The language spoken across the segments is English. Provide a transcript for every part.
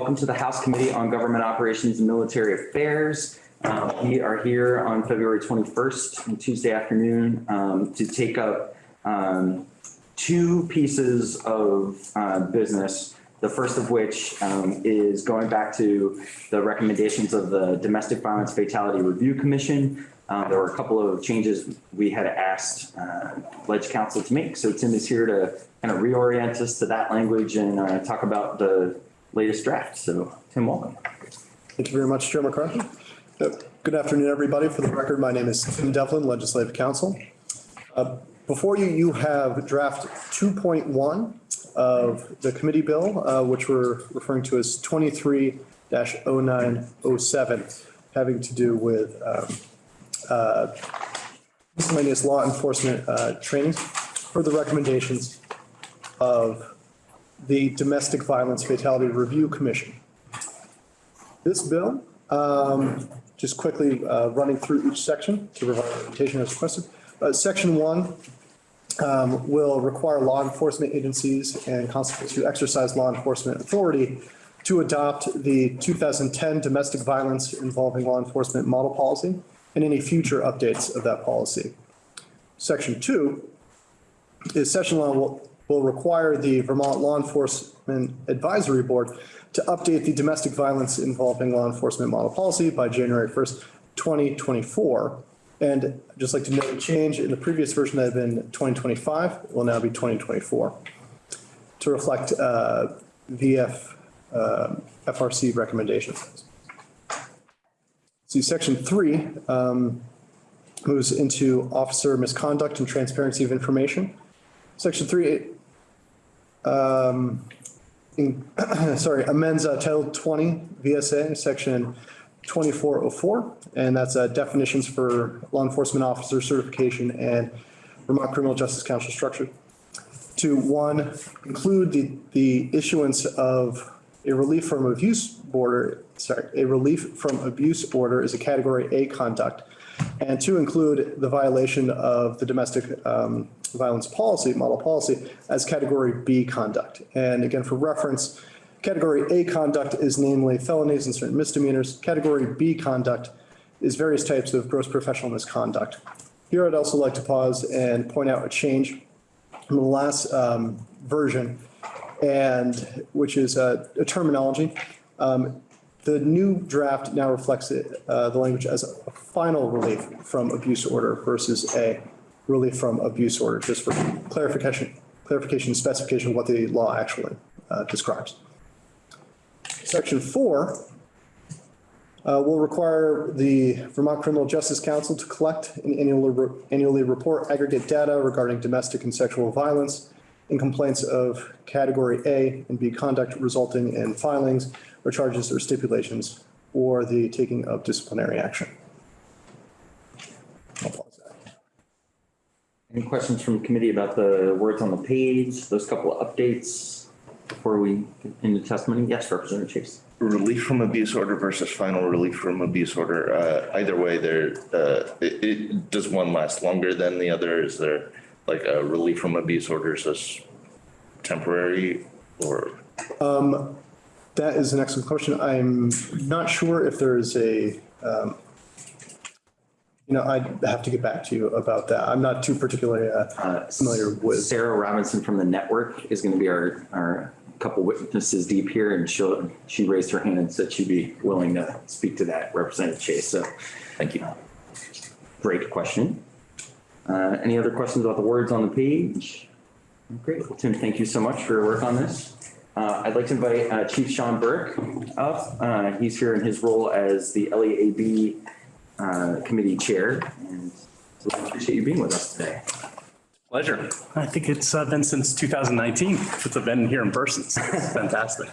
welcome to the House Committee on Government Operations and Military Affairs. Uh, We are here on February 21st, Tuesday afternoon, um, to take up um, two pieces of uh, business. The first of which um, is going back to the recommendations of the Domestic Violence Fatality Review Commission. Uh, There were a couple of changes we had asked uh, Ledge Council to make. So Tim is here to kind of reorient us to that language and uh, talk about the latest draft. So Tim, welcome. Thank you very much, Chair McCarthy. Good afternoon, everybody. For the record, my name is Tim Devlin, Legislative Counsel. Uh, Before you, you have draft 2.1 of the committee bill, uh, which we're referring to as 23-0907, having to do with um, uh, miscellaneous law enforcement uh, trainings for the recommendations of the Domestic Violence Fatality Review Commission. This bill, um, just quickly uh, running through each section to provide presentation as requested. Uh, Section one um, will require law enforcement agencies and constables who exercise law enforcement authority to adopt the 2010 domestic violence involving law enforcement model policy and any future updates of that policy. Section two is session law will, will require the Vermont Law Enforcement Advisory Board to update the domestic violence involving law enforcement model policy by January 1st, 2024. And I'd just like to note a change in the previous version that had been 2025, it will now be 2024 to reflect uh, VF, uh, FRC recommendations. See, section three um, moves into officer misconduct and transparency of information. Section three, um, in- sorry, amends uh, Title 20 VSA, Section 2404, and that's uh, definitions for law enforcement officer certification and Vermont Criminal Justice Council structure. To one, include the, the issuance of a relief from abuse order, sorry, a relief from abuse order is a category A conduct. And to include the violation of the domestic um, violence policy, model policy, as category B conduct. And again, for reference, category A conduct is namely felonies and certain misdemeanors. Category B conduct is various types of gross professional misconduct. Here, I'd also like to pause and point out a change from the last um, version, and which is a terminology. Um, The new draft now reflects it, uh, the language as a final relief from abuse order versus a relief from abuse order, just for clarification, clarification, specification of what the law actually uh, describes. Section four uh, will require the Vermont Criminal Justice Council to collect and annually, annually report aggregate data regarding domestic and sexual violence in complaints of category A and B conduct resulting in filings or charges or stipulations or the taking of disciplinary action. I'll pause there. Any questions from the committee about the words on the page, those couple of updates before we get into testimony? Yes, Representative Chase. Relief from abuse order versus final relief from abuse order, uh, either way, there, uh, it, it, does one last longer than the other? Is there like a relief from abuse orders as temporary or? That is an excellent question. I'm not sure if there is a, um, you know, I'd have to get back to you about that. I'm not too particularly uh, familiar with. Sarah Robinson from the network is going to be our, our couple witnesses deep here and she'll, she raised her hand and said she'd be willing to speak to that, Representative Chase. So Thank you. great question. Uh, Any other questions about the words on the page? Great. Well, Tim, thank you so much for your work on this. Uh, I'd like to invite uh, Chief Sean Burke up. Uh, He's here in his role as the LEAB uh, Committee Chair. And so I appreciate you being with us today. Pleasure. I think it's uh, been since 2019 since I've been here in person. So it's fantastic.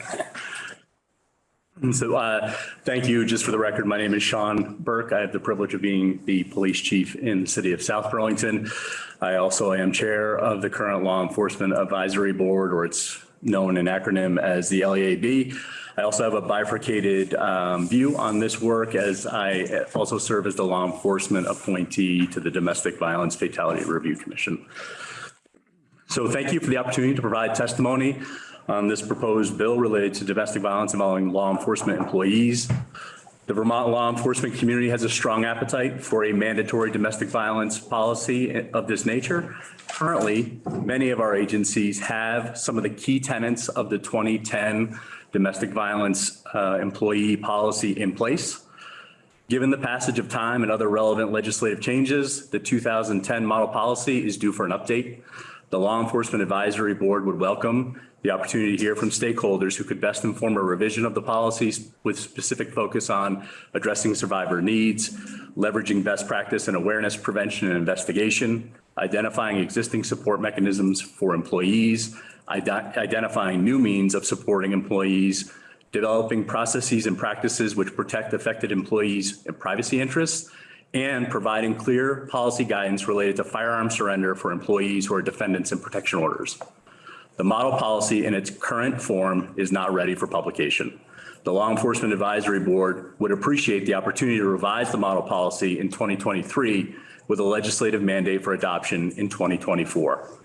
And So uh, thank you. Just for the record, my name is Sean Burke. I have the privilege of being the police chief in the city of South Burlington. I also am chair of the current Law Enforcement Advisory Board, or it's known in acronym as the LEAB. I also have a bifurcated um, view on this work as I also serve as the law enforcement appointee to the Domestic Violence Fatality Review Commission. So thank you for the opportunity to provide testimony on this proposed bill related to domestic violence involving law enforcement employees. The Vermont law enforcement community has a strong appetite for a mandatory domestic violence policy of this nature. Currently, many of our agencies have some of the key tenets of the 2010 domestic violence uh, employee policy in place. Given the passage of time and other relevant legislative changes, the 2010 model policy is due for an update. The Law Enforcement Advisory Board would welcome the opportunity to hear from stakeholders who could best inform a revision of the policies with specific focus on addressing survivor needs, leveraging best practice and awareness prevention and investigation, identifying existing support mechanisms for employees, identifying new means of supporting employees, developing processes and practices which protect affected employees' and privacy interests, and providing clear policy guidance related to firearm surrender for employees who are defendants in protection orders. The model policy in its current form is not ready for publication. The Law Enforcement Advisory Board would appreciate the opportunity to revise the model policy in 2023 with a legislative mandate for adoption in 2024.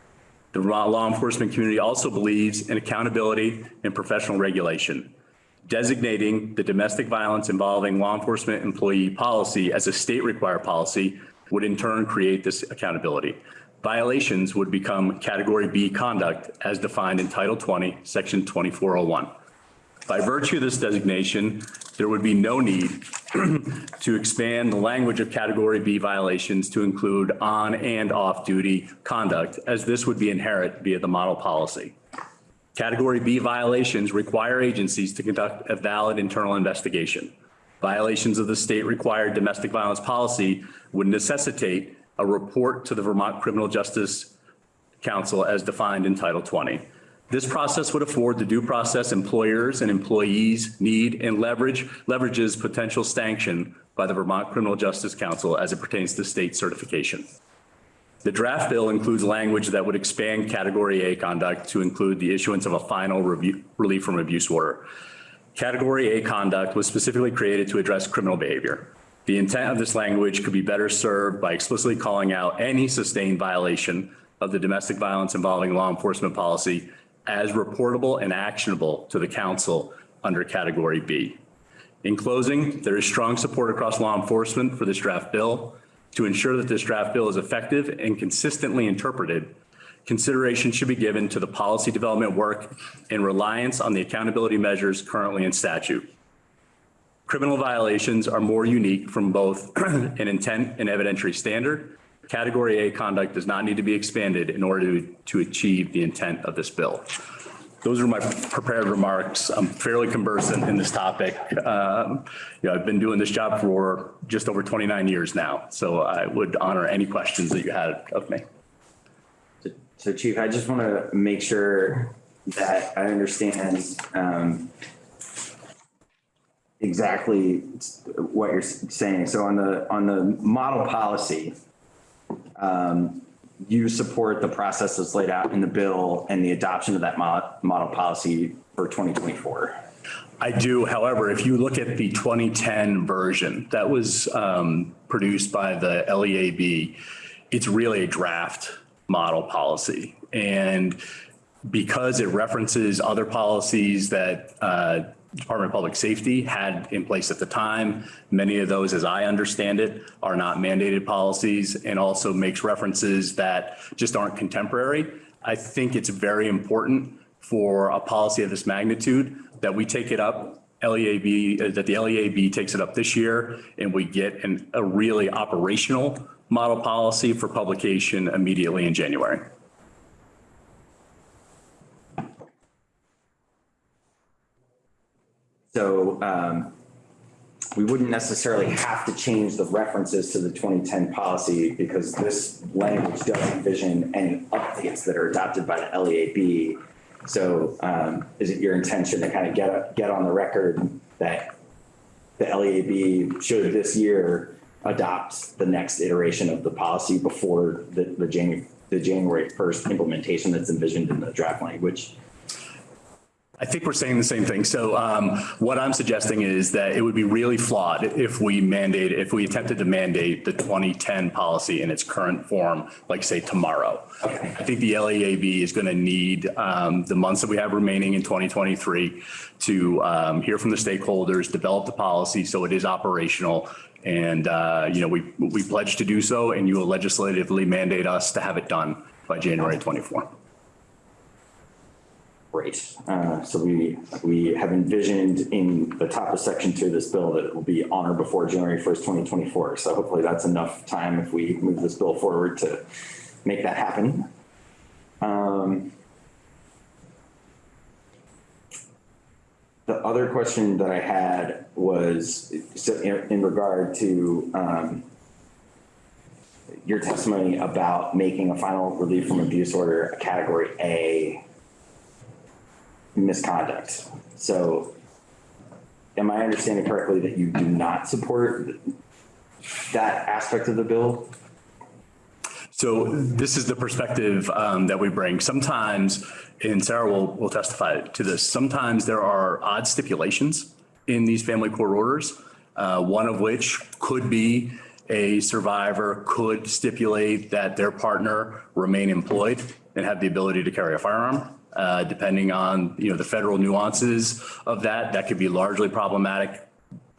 The law enforcement community also believes in accountability and professional regulation. Designating the domestic violence involving law enforcement employee policy as a state required policy would in turn create this accountability. Violations would become category B conduct as defined in Title 20, Section 2401. By virtue of this designation, there would be no need to expand the language of category B violations to include on and off duty conduct, as this would be inherent via the model policy. Category B violations require agencies to conduct a valid internal investigation. Violations of the state required domestic violence policy would necessitate a report to the Vermont Criminal Justice Council as defined in Title 20. This process would afford the due process employers and employees need and leverage, leverages potential sanction by the Vermont Criminal Justice Council as it pertains to state certification. The draft bill includes language that would expand category A conduct to include the issuance of a final review, relief from abuse order. Category A conduct was specifically created to address criminal behavior. The intent of this language could be better served by explicitly calling out any sustained violation of the domestic violence involving law enforcement policy as reportable and actionable to the council under category B. In closing, there is strong support across law enforcement for this draft bill. To ensure that this draft bill is effective and consistently interpreted, consideration should be given to the policy development work and reliance on the accountability measures currently in statute. Criminal violations are more unique from both an intent and evidentiary standard. Category A conduct does not need to be expanded in order to, to achieve the intent of this bill. Those are my prepared remarks. I'm fairly conversant in this topic. Um, You know, I've been doing this job for just over 29 years now, so I would honor any questions that you had of me. So Chief, I just want to make sure that I understand um, exactly what you're saying. So on the, on the model policy, um, you support the process that's laid out in the bill and the adoption of that model policy for 2024. I do, however, if you look at the 2010 version that was um, produced by the LEAB, it's really a draft model policy. And because it references other policies that uh, Department of Public Safety had in place at the time, many of those, as I understand it, are not mandated policies and also makes references that just aren't contemporary. I think it's very important for a policy of this magnitude that we take it up, LEAB, uh, that the LEAB takes it up this year and we get an, a really operational model policy for publication immediately in January. So um, we wouldn't necessarily have to change the references to the 2010 policy because this language does envision any updates that are adopted by the LEAB. So um, is it your intention to kind of get, get on the record that the LEAB should this year adopt the next iteration of the policy before the, the January, the January 1st implementation that's envisioned in the draft language? I think we're saying the same thing. So um, what I'm suggesting is that it would be really flawed if we mandate, if we attempted to mandate the 2010 policy in its current form, like say tomorrow. I think the LEAB is going to need um, the months that we have remaining in 2023 to um, hear from the stakeholders, develop the policy so it is operational. And, uh, you know, we, we pledge to do so and you will legislatively mandate us to have it done by January 24. Great. Uh, So we, we have envisioned in the top of section two of this bill that it will be on or before January 1st, 2024. So hopefully that's enough time if we move this bill forward to make that happen. Um, The other question that I had was so in in regard to um, your testimony about making a final relief from abuse order a category A misconduct. So am I understanding correctly that you do not support that aspect of the bill? So this is the perspective um, that we bring. Sometimes, and Sarah will, will testify to this, sometimes there are odd stipulations in these family court orders, uh, one of which could be a survivor could stipulate that their partner remain employed and have the ability to carry a firearm. Uh, Depending on, you know, the federal nuances of that, that could be largely problematic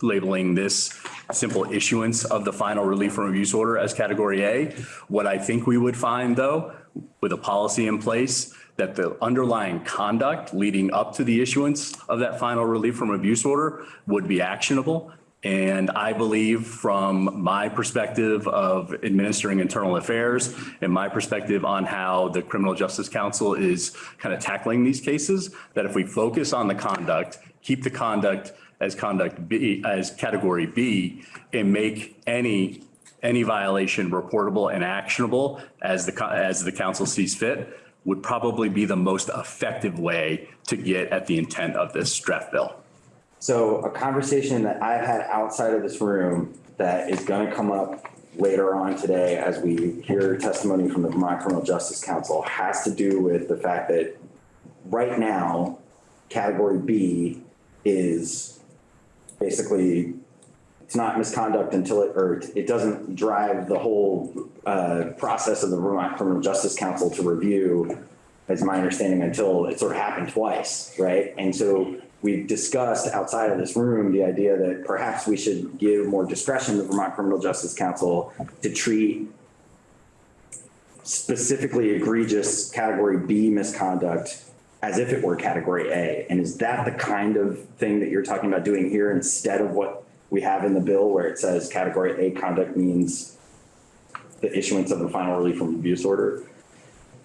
labeling this simple issuance of the final relief from abuse order as category A. What I think we would find though, with a policy in place, that the underlying conduct leading up to the issuance of that final relief from abuse order would be actionable. And I believe from my perspective of administering internal affairs and my perspective on how the Criminal Justice Council is kind of tackling these cases, that if we focus on the conduct, keep the conduct as conduct B, as category B, and make any, any violation reportable and actionable as the, as the council sees fit, would probably be the most effective way to get at the intent of this draft bill. So a conversation that I've had outside of this room that is going to come up later on today as we hear testimony from the Vermont Criminal Justice Council has to do with the fact that right now, category B is basically, it's not misconduct until it, or it doesn't drive the whole uh, process of the Vermont Criminal Justice Council to review, as my understanding, until it sort of happened twice, right? And so we've discussed outside of this room the idea that perhaps we should give more discretion to Vermont Criminal Justice Council to treat specifically egregious category B misconduct as if it were category A. And is that the kind of thing that you're talking about doing here instead of what we have in the bill where it says category A conduct means the issuance of the final relief from abuse order?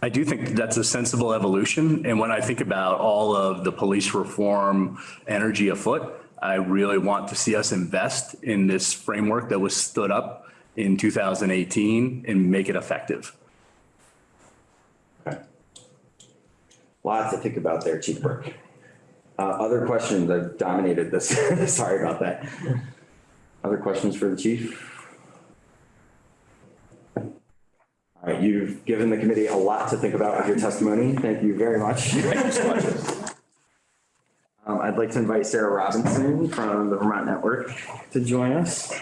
I do think that's a sensible evolution. And when I think about all of the police reform energy afoot, I really want to see us invest in this framework that was stood up in 2018 and make it effective. Okay. Lots to think about there, Chief Burke. Uh, other questions? I've dominated this. Sorry about that. Other questions for the chief? All right, you've given the committee a lot to think about with your testimony. Thank you very much. Thank you so much. Um, I'd like to invite Sarah Robinson from the Vermont Network to join us.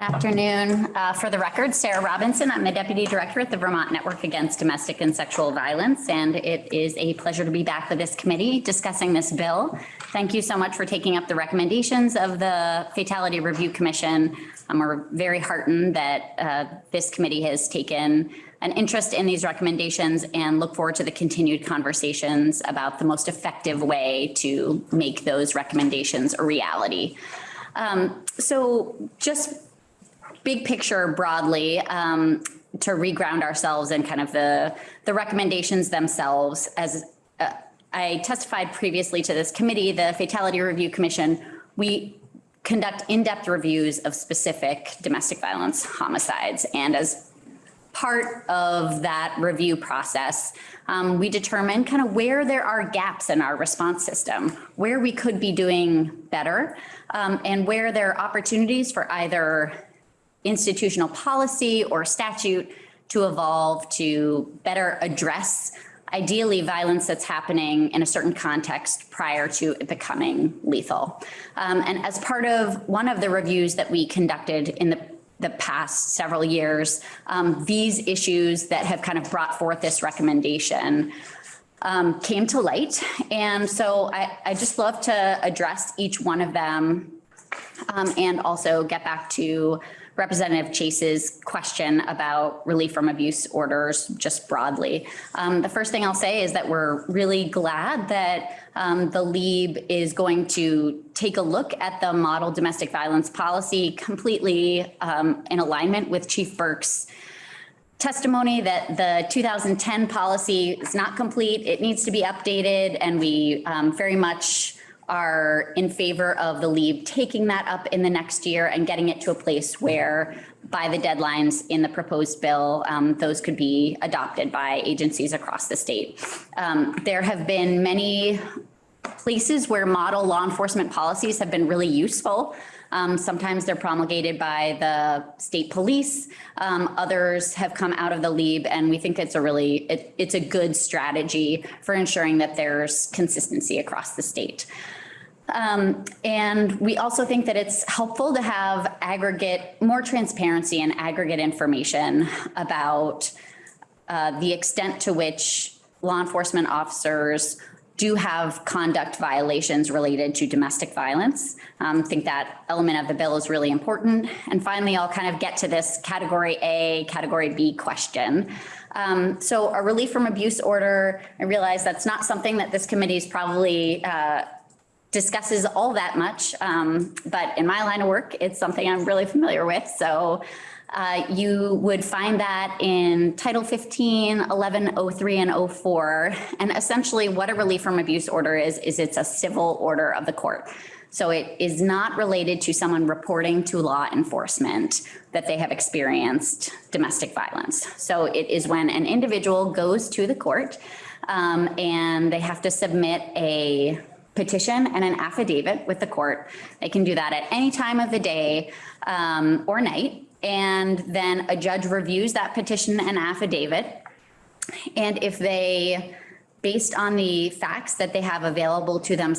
Afternoon. Uh, For the record, Sarah Robinson. I'm the Deputy Director at the Vermont Network Against Domestic and Sexual Violence, and it is a pleasure to be back with this committee discussing this bill. Thank you so much for taking up the recommendations of the Fatality Review Commission. Um, We're very heartened that uh, this committee has taken an interest in these recommendations and look forward to the continued conversations about the most effective way to make those recommendations a reality. Um, So just big picture broadly, um, to reground ourselves and kind of the, the recommendations themselves. As uh, I testified previously to this committee, the Fatality Review Commission, we conduct in-depth reviews of specific domestic violence homicides. And as part of that review process, um, we determine kind of where there are gaps in our response system, where we could be doing better, um, and where there are opportunities for either institutional policy or statute to evolve to better address ideally violence that's happening in a certain context prior to it becoming lethal. Um, and as part of one of the reviews that we conducted in the, the past several years, um, these issues that have kind of brought forth this recommendation um, came to light. And so I, I just love to address each one of them um, and also get back to Representative Chase's question about relief from abuse orders just broadly. Um, the first thing I'll say is that we're really glad that um, the LEAB is going to take a look at the model domestic violence policy completely um, in alignment with Chief Burke's testimony that the 2010 policy is not complete. It needs to be updated and we um, very much are in favor of the LEAB taking that up in the next year and getting it to a place where by the deadlines in the proposed bill, um, those could be adopted by agencies across the state. Um, there have been many places where model law enforcement policies have been really useful. Um, sometimes they're promulgated by the state police. Um, others have come out of the LEAB and we think it's a really, it, it's a good strategy for ensuring that there's consistency across the state. Um, and we also think that it's helpful to have aggregate, more transparency and aggregate information about uh, the extent to which law enforcement officers do have conduct violations related to domestic violence. Um, I think that element of the bill is really important. And finally, I'll kind of get to this category A, category B question. Um, so a relief from abuse order, I realize that's not something that this committee is probably uh, discusses all that much, um, but in my line of work, it's something I'm really familiar with. So uh, you would find that in Title 15, 1103 and 04. And essentially what a relief from abuse order is, is it's a civil order of the court. So it is not related to someone reporting to law enforcement that they have experienced domestic violence. So it is when an individual goes to the court um, and they have to submit a petition and an affidavit with the court. They can do that at any time of the day um, or night. And then a judge reviews that petition and affidavit. And if they, based on the facts that they have available to them,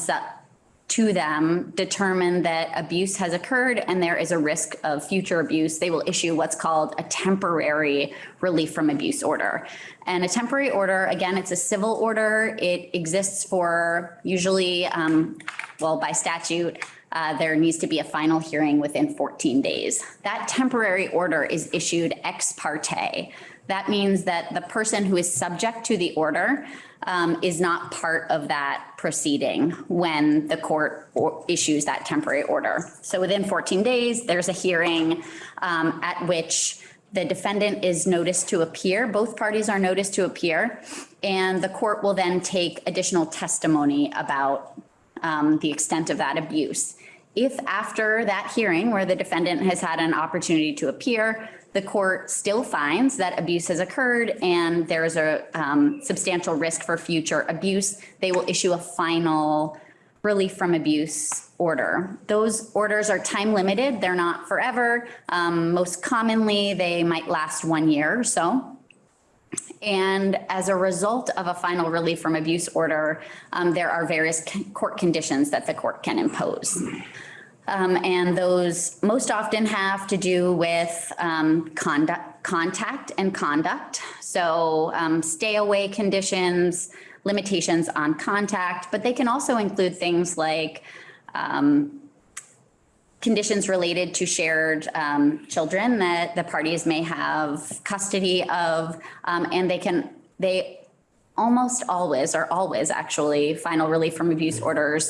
to them, determine that abuse has occurred and there is a risk of future abuse, they will issue what's called a temporary relief from abuse order. And a temporary order, again, it's a civil order. It exists for usually, um, well, by statute, uh, there needs to be a final hearing within 14 days. That temporary order is issued ex parte. That means that the person who is subject to the order um, is not part of that proceeding when the court issues that temporary order. So within 14 days, there's a hearing um, at which the defendant is noticed to appear. Both parties are noticed to appear. And the court will then take additional testimony about um, the extent of that abuse. If after that hearing where the defendant has had an opportunity to appear, the court still finds that abuse has occurred and there is a um, substantial risk for future abuse, they will issue a final relief from abuse order. Those orders are time limited. They're not forever. Um, most commonly, they might last one year or so. And as a result of a final relief from abuse order, um, there are various court conditions that the court can impose. Um, and those most often have to do with um, conduct, contact and conduct. So um, stay away conditions, limitations on contact, but they can also include things like um, conditions related to shared um, children that the parties may have custody of, um, and they can, they almost always, or always actually, final relief from abuse orders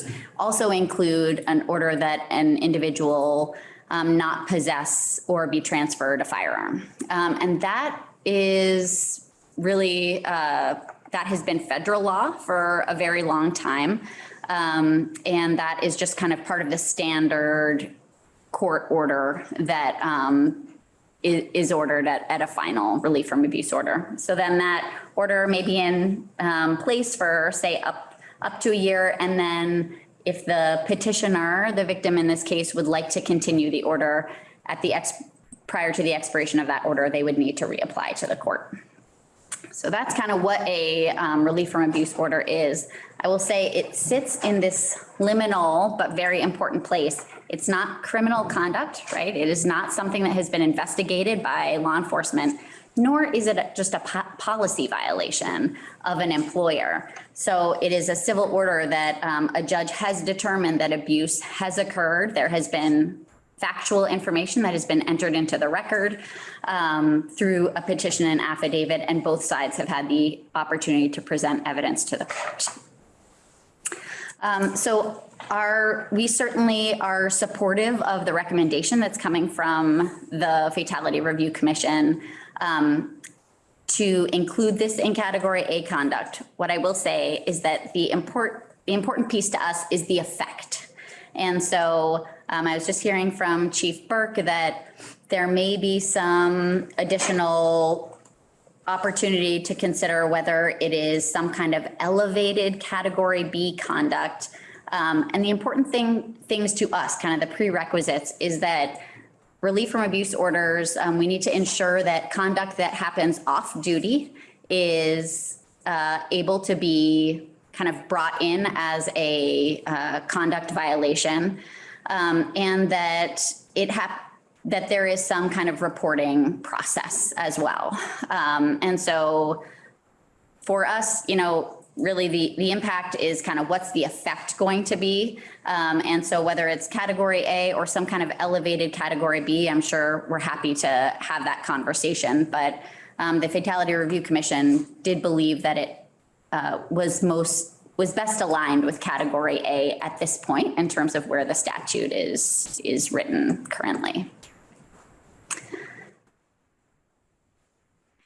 also include an order that an individual um, not possess or be transferred a firearm. Um, And that is really, uh, that has been federal law for a very long time. Um, And that is just kind of part of the standard court order that is ordered at, at a final relief from abuse order. So then that order may be in um, place for, say, up, up to a year. And then if the petitioner, the victim in this case, would like to continue the order at the ex prior to the expiration of that order, they would need to reapply to the court. So that's kind of what a um, relief from abuse order is. I will say it sits in this liminal but very important place. It's not criminal conduct, right? It is not something that has been investigated by law enforcement, nor is it just a po- policy violation of an employer. So it is a civil order that um, a judge has determined that abuse has occurred. There has been factual information that has been entered into the record um, through a petition and affidavit, and both sides have had the opportunity to present evidence to the court. Um, So our, we certainly are supportive of the recommendation that's coming from the Fatality Review Commission um, to include this in category A conduct. What I will say is that the import, the important piece to us is the effect. And so um, I was just hearing from Chief Burke that there may be some additional opportunity to consider whether it is some kind of elevated category B conduct. Um, and the important thing, things to us, kind of the prerequisites, is that relief from abuse orders, um, we need to ensure that conduct that happens off duty is uh, able to be kind of brought in as a uh, conduct violation. Um, and that it hap, that there is some kind of reporting process as well. Um, and so for us, you know, really the, the impact is kind of what's the effect going to be? Um, and so whether it's category A or some kind of elevated category B, I'm sure we're happy to have that conversation. But um, the Fatality Review Commission did believe that it uh, was most, was best aligned with category A at this point in terms of where the statute is, is written currently.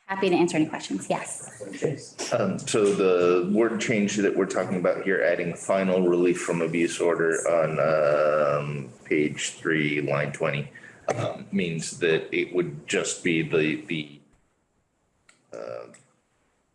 Happy to answer any questions. Yes. Um, so the word change that we're talking about here, adding final relief from abuse order on, um, page three, line twenty, um, means that it would just be the, the, uh,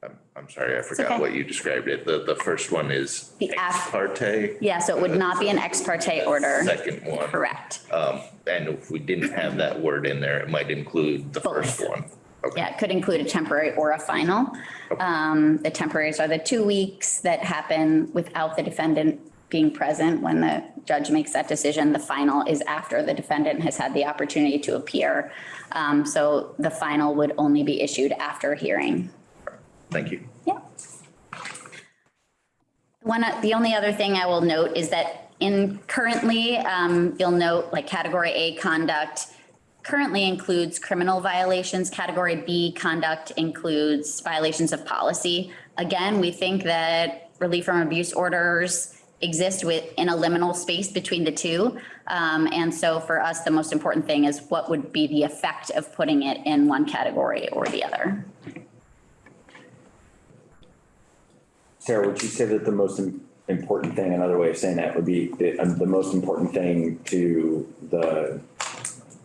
I'm, I'm sorry, I okay. forgot what you described it. The, the first one is The ex parte. Yeah, so it would not be an ex parte order. Second one. Correct. Um, and if we didn't have that word in there, it might include the first one. Okay. Yeah, it could include a temporary or a final. Um, the temporaries are the two weeks that happen without the defendant being present when the judge makes that decision. The final is after the defendant has had the opportunity to appear. Um, so the final would only be issued after hearing. Thank you. Yeah. One, uh, the only other thing I will note is that in currently, um, you'll note like category A conduct currently includes criminal violations. Category B conduct includes violations of policy. Again, we think that relief from abuse orders exist with, in a liminal space between the two. Um, and so for us, the most important thing is what would be the effect of putting it in one category or the other. Sarah, would you say that the most important thing, another way of saying that would be the, um, the most important thing to the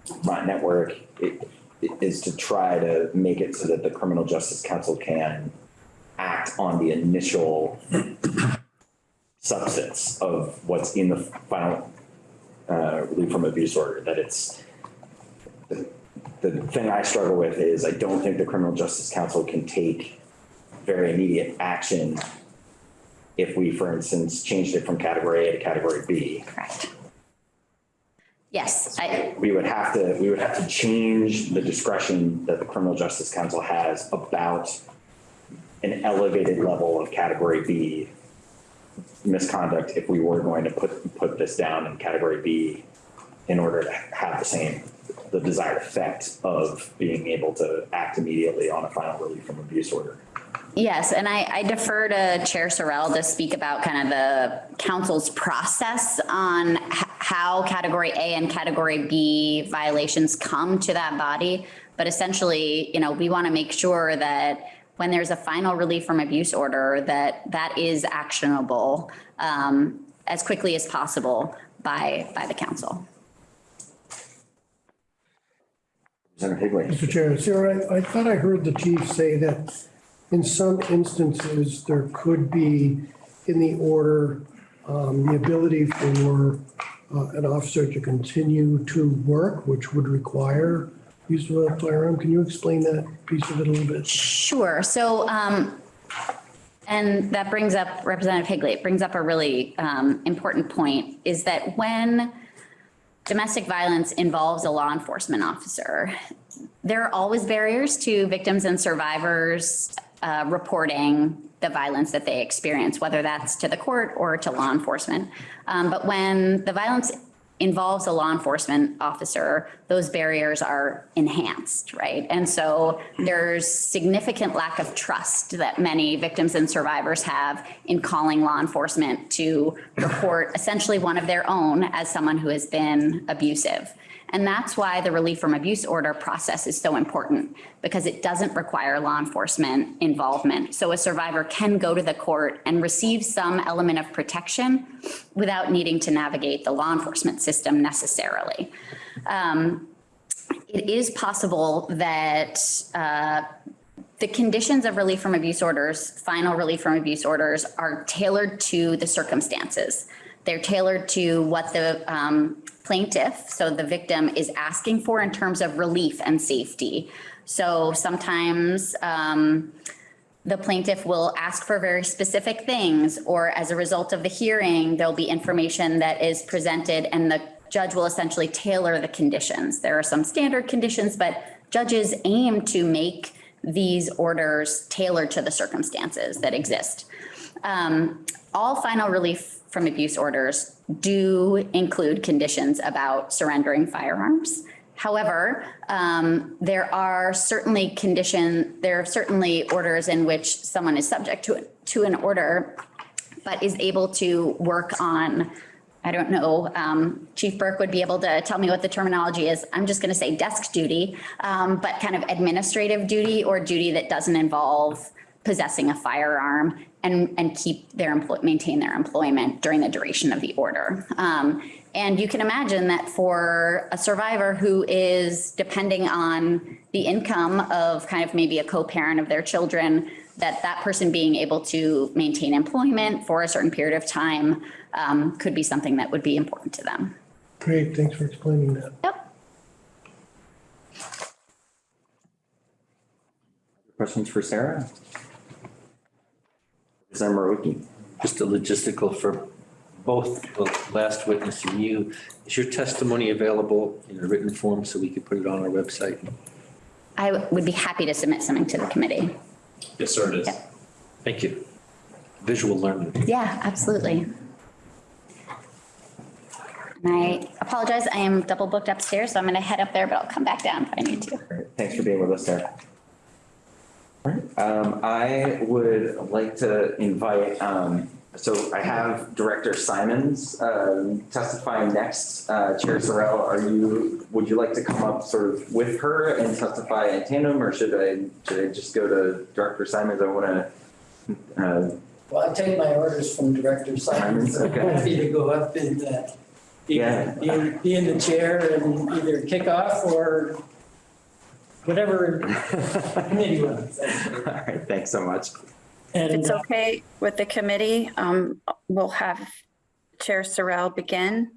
Vermont network i- i- is to try to make it so that the criminal justice council can act on the initial substance of what's in the final uh, relief from abuse order, that it's, the, the thing I struggle with is I don't think the criminal justice council can take very immediate action if we, for instance, changed it from category A to category B. Correct. Yes, I, We would have to, we would have to change the discretion that the criminal justice council has about an elevated level of category B misconduct if we were going to put, put this down in category B in order to have the same, the desired effect of being able to act immediately on a final relief from abuse order. yes, and I, I defer to Chair Sorrell to speak about kind of the council's process on how category A and category B violations come to that body. But essentially, you know, we want to make sure that when there's a final relief from abuse order, that that is actionable um, as quickly as possible by, by the council. Representative Higley. Mr. Chair, Sarah, I I thought I heard the chief say that in some instances, there could be in the order, um, the ability for uh, an officer to continue to work, which would require use of a firearm. Can you explain that piece of it a little bit? Sure. So, um, and that brings up Representative Higley, it brings up a really, um, important point is that when domestic violence involves a law enforcement officer, there are always barriers to victims and survivors, uh, reporting the violence that they experience, whether that's to the court or to law enforcement. Um, but when the violence involves a law enforcement officer, those barriers are enhanced, right? And so there's significant lack of trust that many victims and survivors have in calling law enforcement to report essentially one of their own as someone who has been abusive. And that's why the relief from abuse order process is so important because it doesn't require law enforcement involvement. So a survivor can go to the court and receive some element of protection without needing to navigate the law enforcement system necessarily. Um, It is possible that uh, the conditions of relief from abuse orders, final relief from abuse orders are tailored to the circumstances. They're tailored to what the um, plaintiff, so the victim is asking for in terms of relief and safety. So sometimes um, the plaintiff will ask for very specific things, or as a result of the hearing, there'll be information that is presented and the judge will essentially tailor the conditions. There are some standard conditions, but judges aim to make these orders tailored to the circumstances that exist. Um, All final relief from abuse orders do include conditions about surrendering firearms. However, um, there are certainly condition, there are certainly orders in which someone is subject to, to an order, but is able to work on, I don't know, um, Chief Burke would be able to tell me what the terminology is. I'm just going to say desk duty, um, but kind of administrative duty or duty that doesn't involve possessing a firearm and, and keep their employ, maintain their employment during the duration of the order. Um, and you can imagine that for a survivor who is depending on the income of kind of maybe a co-parent of their children, that that person being able to maintain employment for a certain period of time um, could be something that would be important to them. Great, thanks for explaining that. Yep. Questions for Sarah? Representative Marouki? Just a logistical for both the last witness and you. Is your testimony available in a written form so we could put it on our website? I would be happy to submit something to the committee. Yes, sir, it is. Yeah. Thank you. Visual learning. Yeah, absolutely. And I apologize, I am double booked upstairs, so I'm going to head up there, but I'll come back down if I need to. Thanks for being with us, Sarah. Um, I would like to invite, um, so I have Director Simons, um, testifying next. Uh, Chair Sorrell, are you, would you like to come up sort of with her and testify in tandem, or should I, should I just go to Director Simons? I want to, uh, Well, I take my orders from Director Simons. Okay. I'm Happy to go up and uh, be, Yeah. be in- be in the chair and either kick off or whatever committee runs. all right, thanks so much. If And it's uh, okay with the committee, um, we'll have Chair Sorrell begin.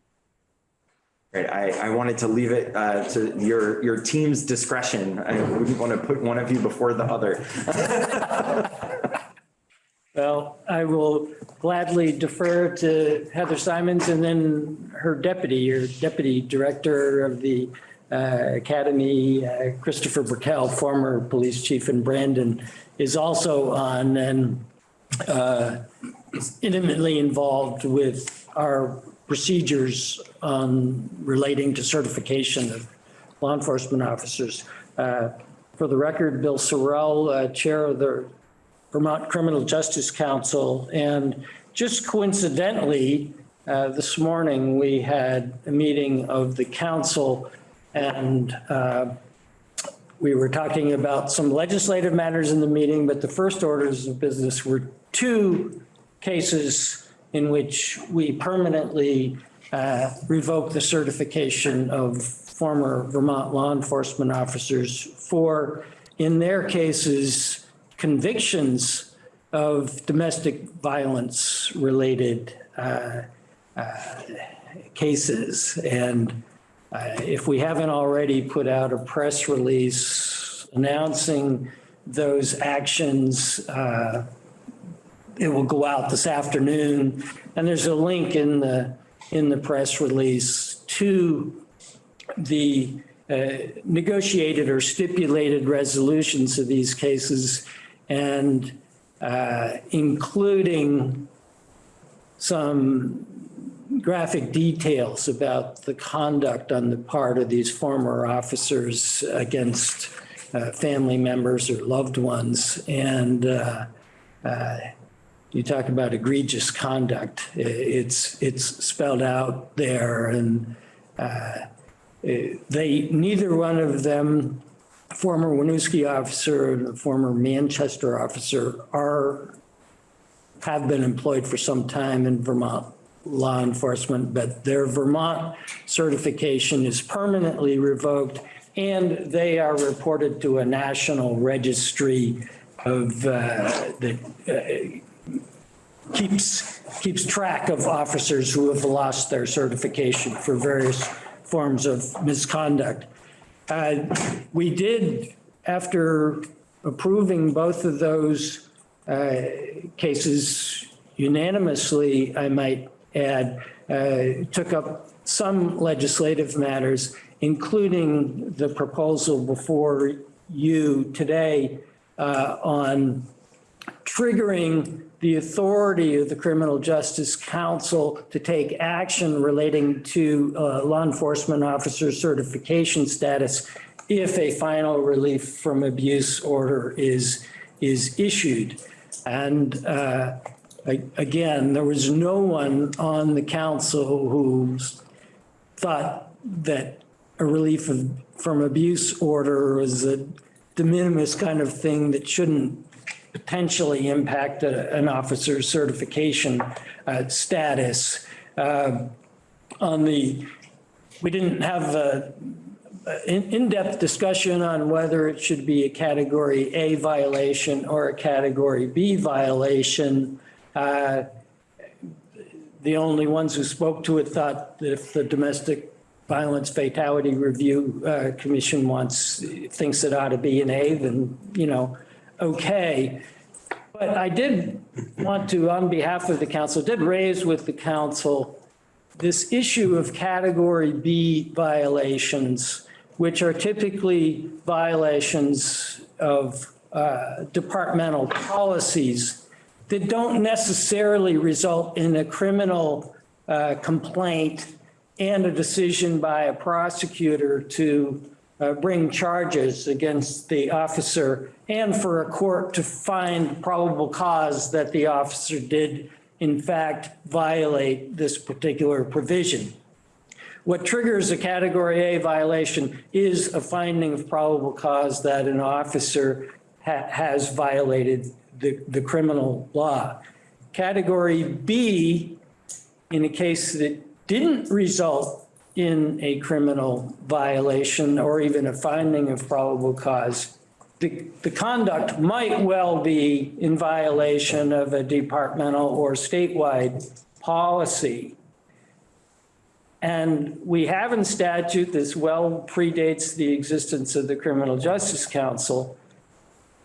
Great. I, I wanted to leave it uh, to your, your team's discretion. I wouldn't want to put one of you before the other. well, I will gladly defer to Heather Simons and then her deputy, your deputy director of the Academy, uh, Christopher Brickell, former police chief in Brandon, is also on and uh, intimately involved with our procedures on relating to certification of law enforcement officers. Uh, For the record, Bill Sorrell, uh, Chair of the Vermont Criminal Justice Council. And just coincidentally, uh, this morning, we had a meeting of the council and uh, we were talking about some legislative matters in the meeting, but the first orders of business were two cases in which we permanently uh, revoked the certification of former Vermont law enforcement officers for, in their cases, convictions of domestic violence related uh, uh, cases. And uh, if we haven't already put out a press release announcing those actions, uh, it will go out this afternoon. And there's a link in the, in the press release to the uh, negotiated or stipulated resolutions of these cases and uh, including some graphic details about the conduct on the part of these former officers against uh, family members or loved ones. And uh, uh, you talk about egregious conduct. It's, it's spelled out there and uh, they, neither one of them, former Winooski officer and a former Manchester officer are, have been employed for some time in Vermont law enforcement, but their Vermont certification is permanently revoked and they are reported to a national registry of, uh, that uh, keeps, keeps track of officers who have lost their certification for various forms of misconduct. Uh, We did, after approving both of those uh, cases unanimously, I might add, uh, took up some legislative matters, including the proposal before you today uh, on triggering the authority of the Criminal Justice Council to take action relating to uh, law enforcement officer certification status if a final relief from abuse order is, is issued. And uh, again, there was no one on the council who thought that a relief of, from abuse order was a de minimis kind of thing that shouldn't potentially impact a- an officer's certification uh, status. Uh, On the, we didn't have a a in- in-depth discussion on whether it should be a category A violation or a category B violation. Uh, The only ones who spoke to it thought that if the Domestic Violence Fatality Review uh, Commission wants, thinks it ought to be an A, then, you know, okay. But I did want to, on behalf of the council, did raise with the council this issue of category B violations, which are typically violations of uh, departmental policies that don't necessarily result in a criminal uh, complaint and a decision by a prosecutor to uh, bring charges against the officer and for a court to find probable cause that the officer did in fact violate this particular provision. What triggers a category A violation is a finding of probable cause that an officer ha- has violated the, the criminal law. Category B, in a case that didn't result in a criminal violation or even a finding of probable cause, the, the conduct might well be in violation of a departmental or statewide policy. And we have in statute, this well predates the existence of the Criminal Justice Council,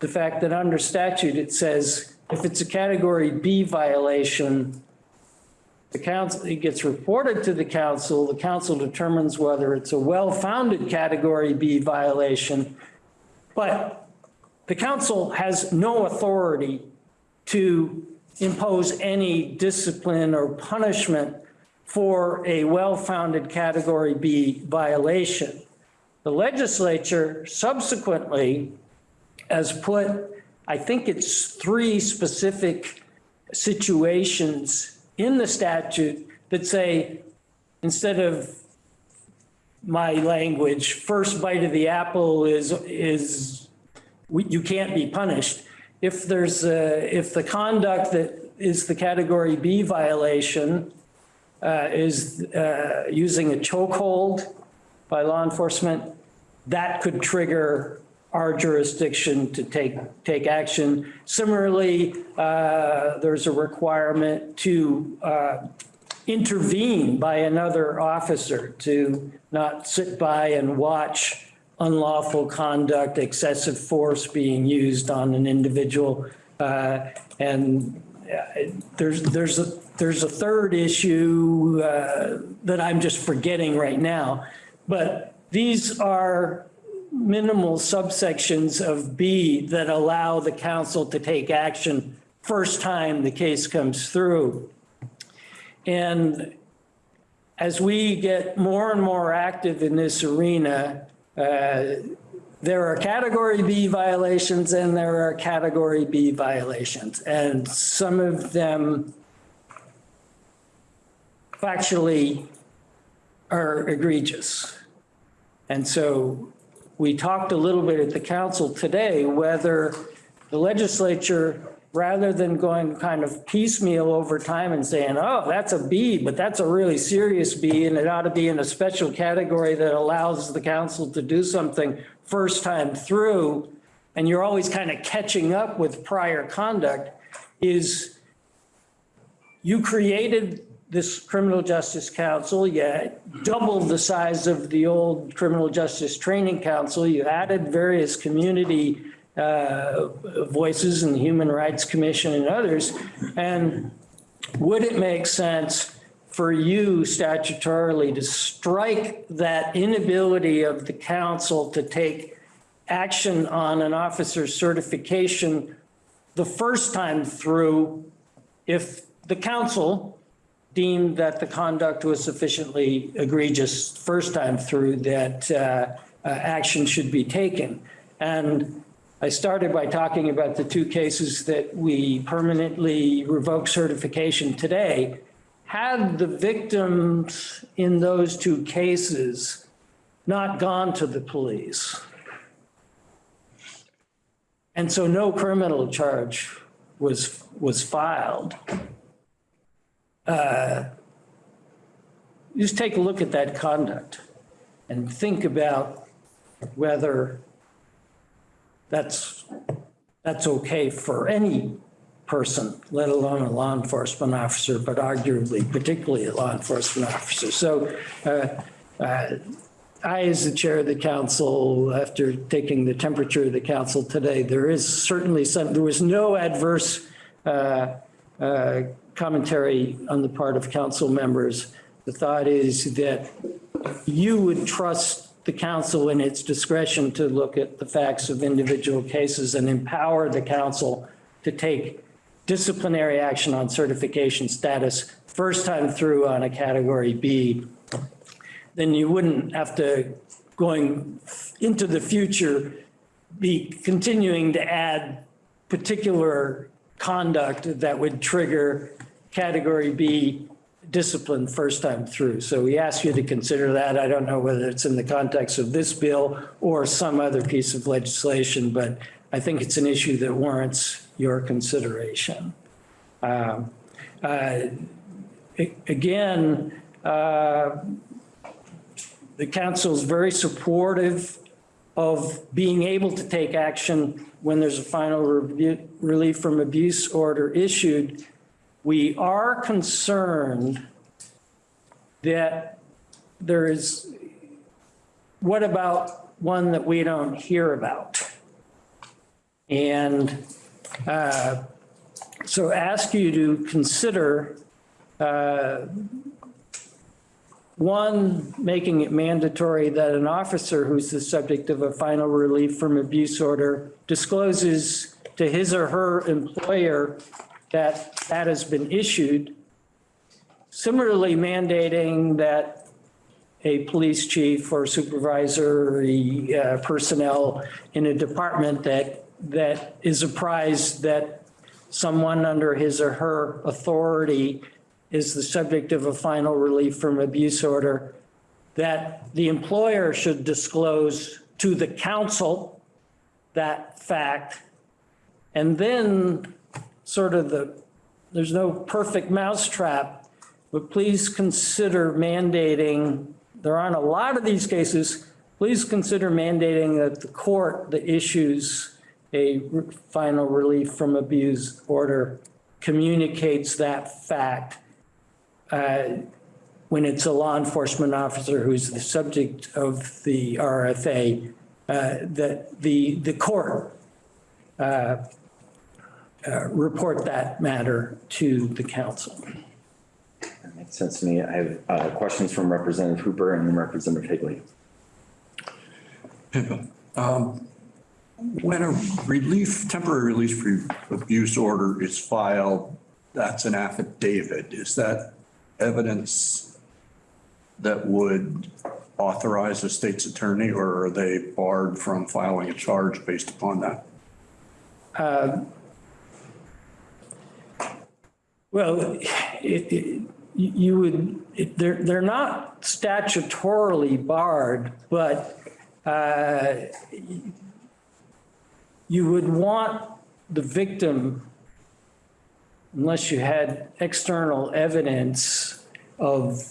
the fact that under statute, it says if it's a category B violation, the council, it gets reported to the council, the council determines whether it's a well-founded category B violation, but the council has no authority to impose any discipline or punishment for a well-founded category B violation. The legislature subsequently has put, I think it's three specific situations in the statute that say, instead of my language, first bite of the apple is, is, you can't be punished. If there's, a- if the conduct that is the category B violation uh, is uh, using a chokehold by law enforcement, that could trigger our jurisdiction to take, take action. Similarly, uh, there's a requirement to uh, intervene by another officer to not sit by and watch unlawful conduct, excessive force being used on an individual. Uh, And uh, there's, there's, a there's a third issue uh, that I'm just forgetting right now. But these are minimal subsections of B that allow the council to take action first time the case comes through. And as we get more and more active in this arena, uh, there are category B violations and there are category B violations. And some of them factually are egregious. And so we talked a little bit at the council today whether the legislature, rather than going kind of piecemeal over time and saying, oh, that's a B, but that's a really serious B and it ought to be in a special category that allows the council to do something first time through, and you're always kind of catching up with prior conduct, is you created this criminal justice council, you doubled the size of the old criminal justice training council, you added various community uh, voices and the Human Rights Commission and others. And would it make sense for you statutorily to strike that inability of the council to take action on an officer's certification the first time through if the council deemed that the conduct was sufficiently egregious first time through that uh, uh, action should be taken. And I started by talking about the two cases that we permanently revoked certification today. Had the victims in those two cases not gone to the police, and so no criminal charge was, was filed, uh, just take a look at that conduct and think about whether that's, that's okay for any person, let alone a law enforcement officer, but arguably particularly a law enforcement officer. So uh, uh, I, as the chair of the council, after taking the temperature of the council today, there is certainly some, there was no adverse uh, uh, commentary on the part of council members. The thought is that you would trust the council in its discretion to look at the facts of individual cases and empower the council to take disciplinary action on certification status first time through on a category B, then you wouldn't have to, going into the future, be continuing to add particular conduct that would trigger category B discipline first time through. So we ask you to consider that. I don't know whether it's in the context of this bill or some other piece of legislation, but I think it's an issue that warrants your consideration. Um, uh, Again, uh, the council is very supportive of being able to take action when there's a final relief from abuse order issued. We are concerned that there is, what about one that we don't hear about? And uh, so ask you to consider uh, one, making it mandatory that an officer who's the subject of a final relief from abuse order discloses to his or her employer that that has been issued. Similarly mandating that a police chief or supervisory uh, personnel in a department that, that is apprised that someone under his or her authority is the subject of a final relief from abuse order, that the employer should disclose to the council that fact. And then sort of the, there's no perfect mousetrap, but please consider mandating, there aren't a lot of these cases, please consider mandating that the court that issues a final relief from abuse order communicates that fact uh, when it's a law enforcement officer who's the subject of the RFA, uh, that the, the court uh, uh, report that matter to the council. That makes sense to me. I have uh, questions from Representative Hooper and then Representative Higley. When a relief, temporary release for abuse order is filed, that's an affidavit. Is that evidence that would authorize a state's attorney or are they barred from filing a charge based upon that? Well, it, it, you would, it, they're, they're not statutorily barred, but, uh, you would want the victim, unless you had external evidence of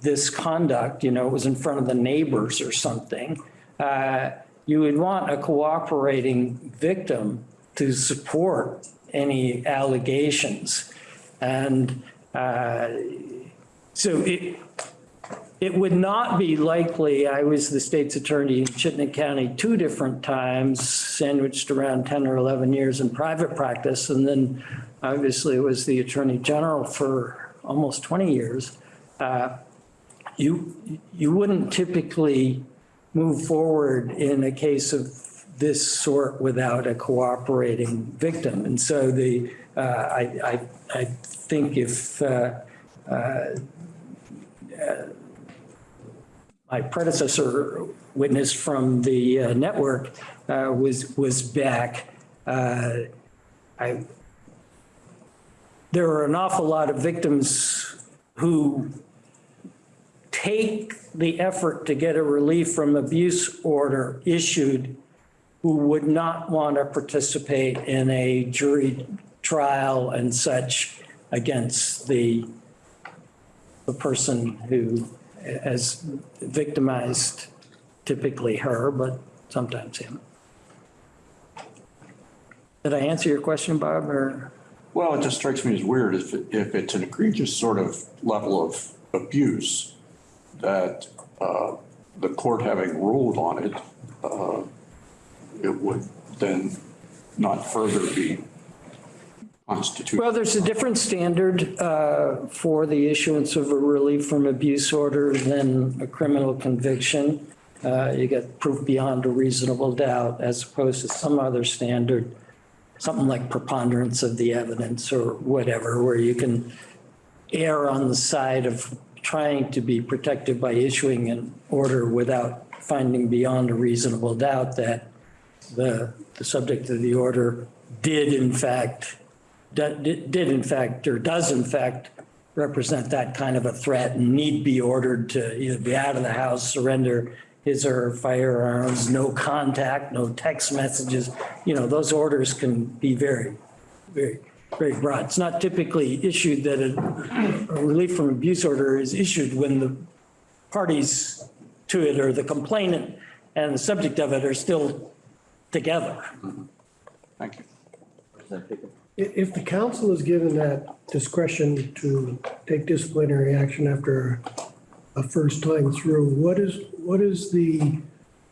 this conduct, you know, it was in front of the neighbors or something, uh, you would want a cooperating victim to support any allegations. And uh, so it, it would not be likely, I was the state's attorney in Chittenden County two different times, sandwiched around 10 or 11 years in private practice, and then obviously was the attorney general for almost 20 years. Uh, You, you wouldn't typically move forward in a case of this sort without a cooperating victim. And so the, uh, I, I, I think if uh, my predecessor witness from the uh, network uh, was, was back. Uh, I, there are an awful lot of victims who take the effort to get a relief from abuse order issued who would not want to participate in a jury trial and such against the, the person who has victimized typically her, but sometimes him. Did I answer your question, Bob, or? Well, it just strikes me as weird if, it- if it's an egregious sort of level of abuse that uh, the court having ruled on it, uh, it would then not further be constitutional. Well, there's a different standard uh, for the issuance of a relief from abuse order than a criminal conviction. Uh, You get proof beyond a reasonable doubt as opposed to some other standard, something like preponderance of the evidence or whatever, where you can err on the side of trying to be protective by issuing an order without finding beyond a reasonable doubt that the, the subject of the order did in fact, did in fact, or does in fact represent that kind of a threat and need be ordered to either be out of the house, surrender his or her firearms, no contact, no text messages. You know, those orders can be very, very, very broad. It's not typically issued that a a relief from abuse order is issued when the parties to it or the complainant and the subject of it are still together. Thank you. Representative Higley. I- If the council is given that discretion to take disciplinary action after a first time through, what is, what is the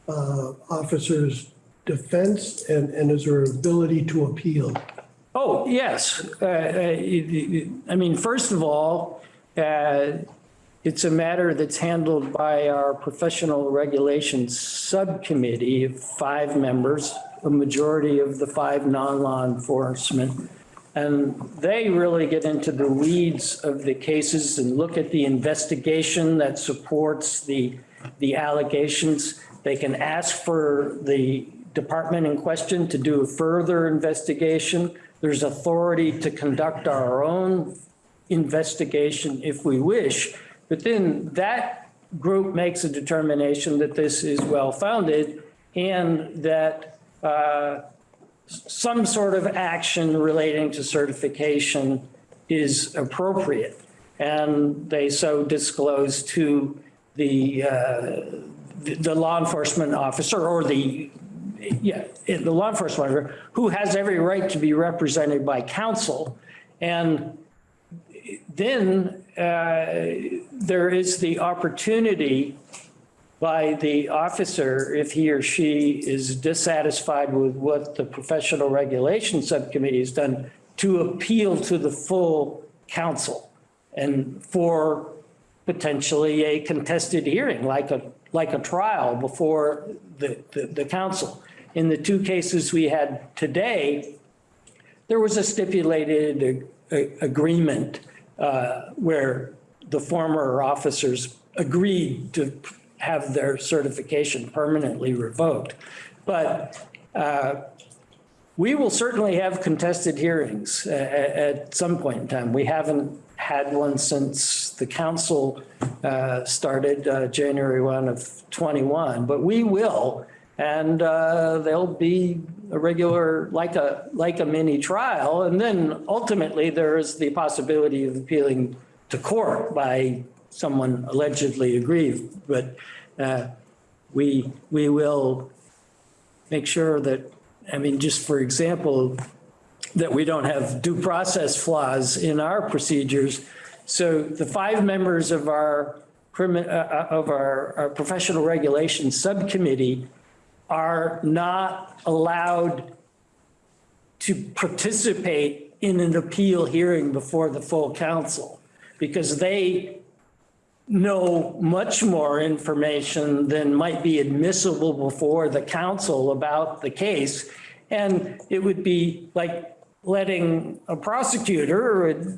uh, officer's defense and, and is there ability to appeal? Oh, yes. Uh, uh, I mean, first of all, uh, it's a matter that's handled by our professional regulations subcommittee of five members, a majority of the five non-law enforcement. And they really get into the weeds of the cases and look at the investigation that supports the, the allegations. They can ask for the department in question to do a further investigation. There's authority to conduct our own investigation if we wish. But then that group makes a determination that this is well-founded and that uh, some sort of action relating to certification is appropriate. And they so disclose to the, uh, the law enforcement officer or the, yeah, the law enforcement officer, who has every right to be represented by counsel. And then uh, there is the opportunity by the officer, if he or she is dissatisfied with what the professional regulation subcommittee has done, to appeal to the full council and for potentially a contested hearing, like a, like a trial before the, the, the council. In the two cases we had today, there was a stipulated uh, uh, agreement uh, where the former officers agreed to have their certification permanently revoked. But uh, we will certainly have contested hearings a- a- at some point in time. We haven't had one since the council uh, started uh, January 1 of 21, but we will. And uh, there'll be a regular, like a, like a mini trial. And then ultimately, there is the possibility of appealing to court by someone allegedly aggrieved. But uh, we, we will make sure that, I mean, just for example, that we don't have due process flaws in our procedures. So the five members of our uh, uh, of our, our professional regulation subcommittee are not allowed to participate in an appeal hearing before the full council because they know much more information than might be admissible before the council about the case. And it would be like letting a prosecutor or a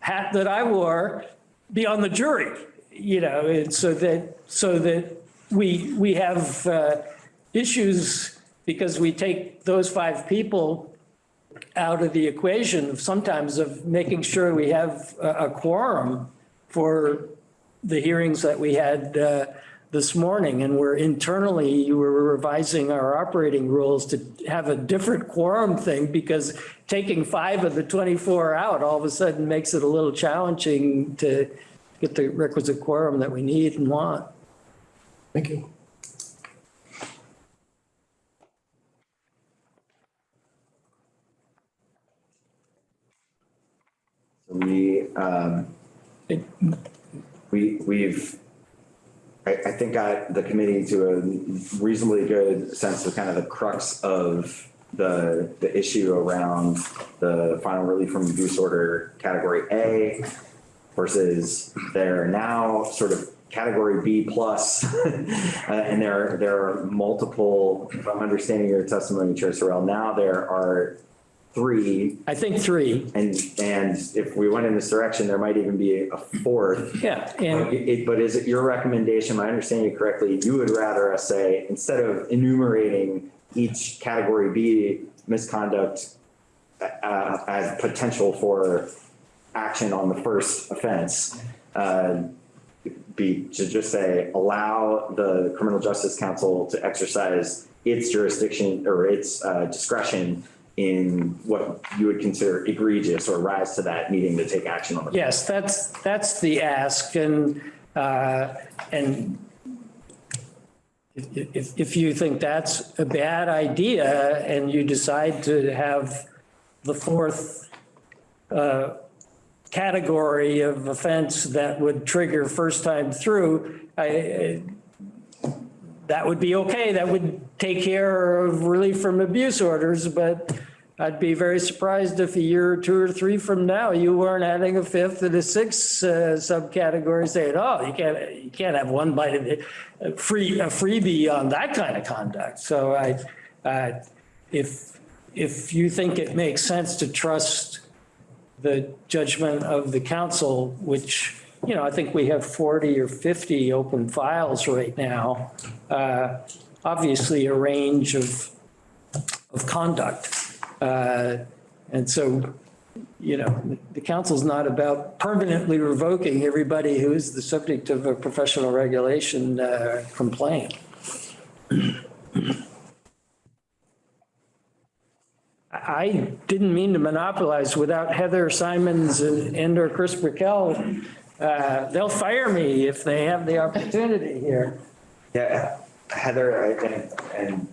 hat that I wore be on the jury, you know, so that, so that we, we have uh, issues because we take those five people out of the equation sometimes of making sure we have a a quorum for the hearings that we had uh, this morning. And we're internally, we're revising our operating rules to have a different quorum thing because taking five of the 24 out all of a sudden makes it a little challenging to get the requisite quorum that we need and want. Thank you. We, um, we, we've, I, I think got the committee to a reasonably good sense of kind of the crux of the, the issue around the final relief from abuse order category A versus their now sort of category B plus. Uh, And there, there are multiple, if I'm understanding your testimony, Chair Sorrell, now there are three I think three, and, and if we went in this direction, there might even be a fourth. yeah. But And it- But is it your recommendation, am I understanding you correctly, you would rather us say, instead of enumerating each category B misconduct uh, as potential for action on the first offense, uh, be to just say, allow the criminal justice council to exercise its jurisdiction or its uh, discretion in what you would consider egregious or rise to that needing to take action on the. Yes, that's, that's the ask and, uh, and if, if, you think that's a bad idea and you decide to have the fourth, uh, category of offense that would trigger first time through, I, I- that would be okay. That would take care of relief from abuse orders, but I'd be very surprised if a year or two or three from now, you weren't adding a fifth and a sixth uh, subcategory saying, oh, you can't, you can't have one bite of it, free, a freebie on that kind of conduct. So I, if, if you think it makes sense to trust the judgment of the council, which, you know, I think we have 40 or 50 open files right now. uh, Obviously, a range of, of conduct. Uh, And so, you know, the council's not about permanently revoking everybody who's the subject of a professional regulation uh, complaint. I didn't mean to monopolize without Heather Simons and and or Chris Brickell. Uh, They'll fire me if they have the opportunity here. Yeah, Heather and, and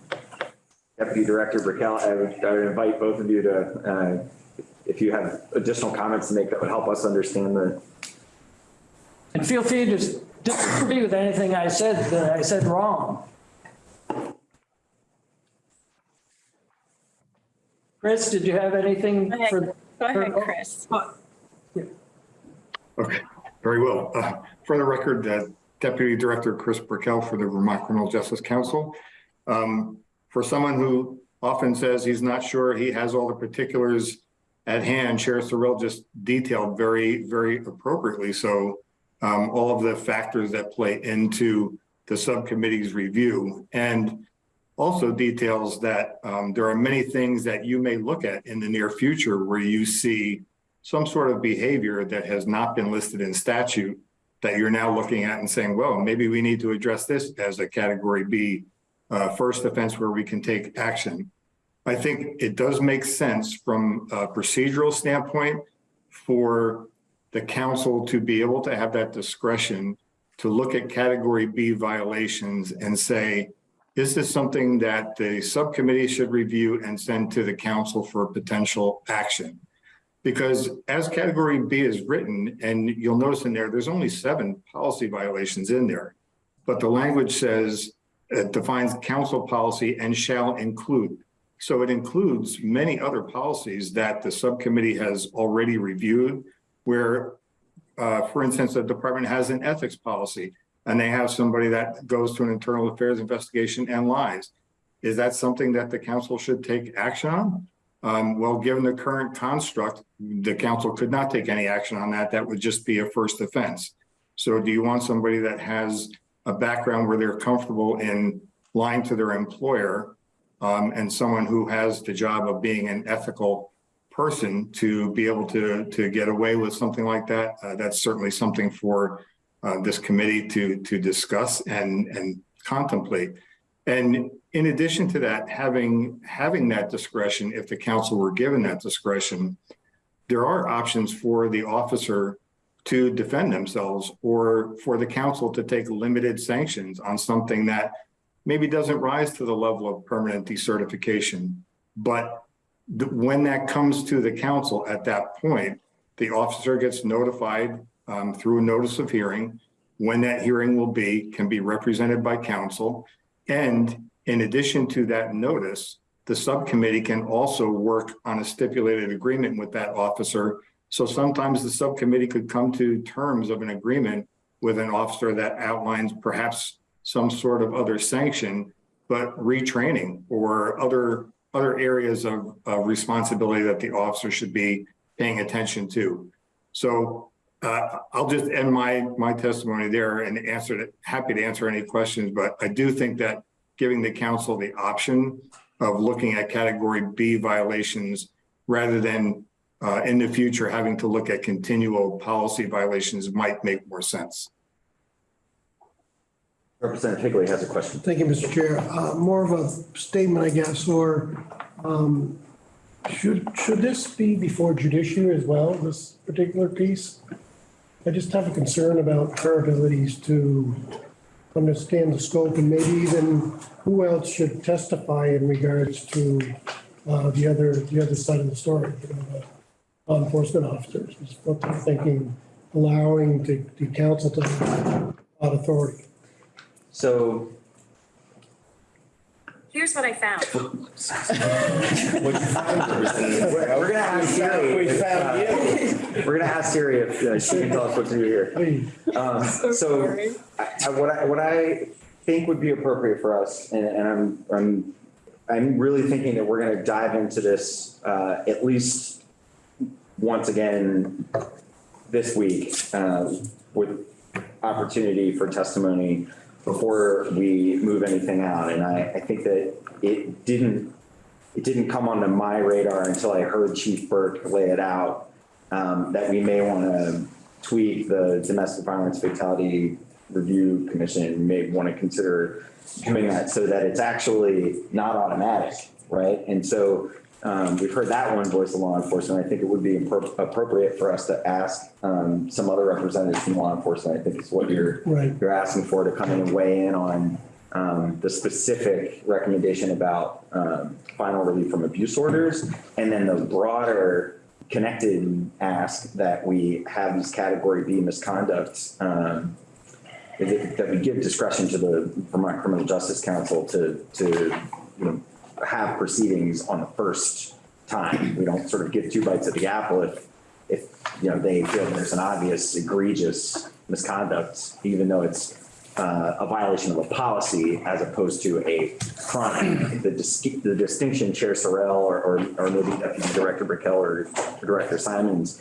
Deputy Director Brickell, I would, I would invite both of you to, uh, if you have additional comments to make that would help us understand the, And feel free to disagree with anything I said that I said wrong. Chris, did you have anything Go ahead. for? Go ahead, Chris. Okay, very well. Uh, For the record, uh, Deputy Director Chris Brickell for the Vermont Criminal Justice Council. Um, For someone who often says he's not sure he has all the particulars at hand, Chair Sorrell just detailed very, very appropriately. So um, all of the factors that play into the subcommittee's review and also details that um, there are many things that you may look at in the near future where you see some sort of behavior that has not been listed in statute that you're now looking at and saying, well, maybe we need to address this as a category B uh, first offense where we can take action. I think it does make sense from a procedural standpoint for the council to be able to have that discretion to look at category B violations and say, is this something that the subcommittee should review and send to the council for potential action? Because as category B is written, and you'll notice in there, there's only seven policy violations in there. But the language says, it defines council policy and shall include. So it includes many other policies that the subcommittee has already reviewed where, uh, for instance, the department has an ethics policy and they have somebody that goes to an internal affairs investigation and lies. Is that something that the council should take action on? Um, well, given the current construct, the council could not take any action on that. That would just be a first offense. So do you want somebody that has a background where they're comfortable in lying to their employer um, and someone who has the job of being an ethical person to be able to, to get away with something like that? Uh, that's certainly something for uh, this committee to, to discuss and, and contemplate. And in addition to that, having, having that discretion, if the council were given that discretion, there are options for the officer to defend themselves or for the council to take limited sanctions on something that maybe doesn't rise to the level of permanent decertification. But when that comes to the council at that point, the officer gets notified um, through a notice of hearing. When that hearing will be, can be represented by council. And in addition to that notice, the subcommittee can also work on a stipulated agreement with that officer. So sometimes the subcommittee could come to terms of an agreement with an officer that outlines perhaps some sort of other sanction, but retraining or other, other areas of, of responsibility that the officer should be paying attention to. So uh, I'll just end my, my testimony there and answer it, happy to answer any questions, but I do think that giving the council the option of looking at category B violations rather than uh, in the future having to look at continual policy violations might make more sense. Representative Higley has a question. Thank you, Mr. Chair. Uh, More of a statement, I guess, or um, should, should this be before judiciary as well, this particular piece? I just have a concern about her abilities to understand the scope and maybe even who else should testify in regards to uh, the other, the other side of the story, you know, the law enforcement officers, is what they're thinking, allowing the, the council to have authority. So Here's what I found. we're gonna ask Siri. if, uh, We're gonna ask Siri if uh, she can tell us what to do here. Please. Um, so I, I- what I, what I think would be appropriate for us, and, and I'm, I'm, I'm really thinking that we're gonna dive into this, uh, at least once again this week, uh, with opportunity for testimony before we move anything out. And I, I think that it didn't, it didn't come onto my radar until I heard Chief Burke lay it out, um, that we may want to tweak the Domestic Violence Fatality Review Commission, may want to consider doing that so that it's actually not automatic, right? And so um, we've heard that one voice of law enforcement. I think it would be appropriate for us to ask um, some other representatives from law enforcement. I think is what you're Right. you're asking for to come in and weigh in on um, the specific recommendation about um, final relief from abuse orders, and then the broader connected ask that we have these category B misconduct, um, that that we give discretion to the Vermont Criminal Justice Council to, to, you know, have proceedings on the first time. We don't sort of give two bites at the apple if, if, you know, they feel there's an obvious egregious misconduct, even though it's uh, a violation of a policy as opposed to a crime. The dis- the distinction Chair Sorrell or, or or maybe Deputy Director Brickell or Director Simons,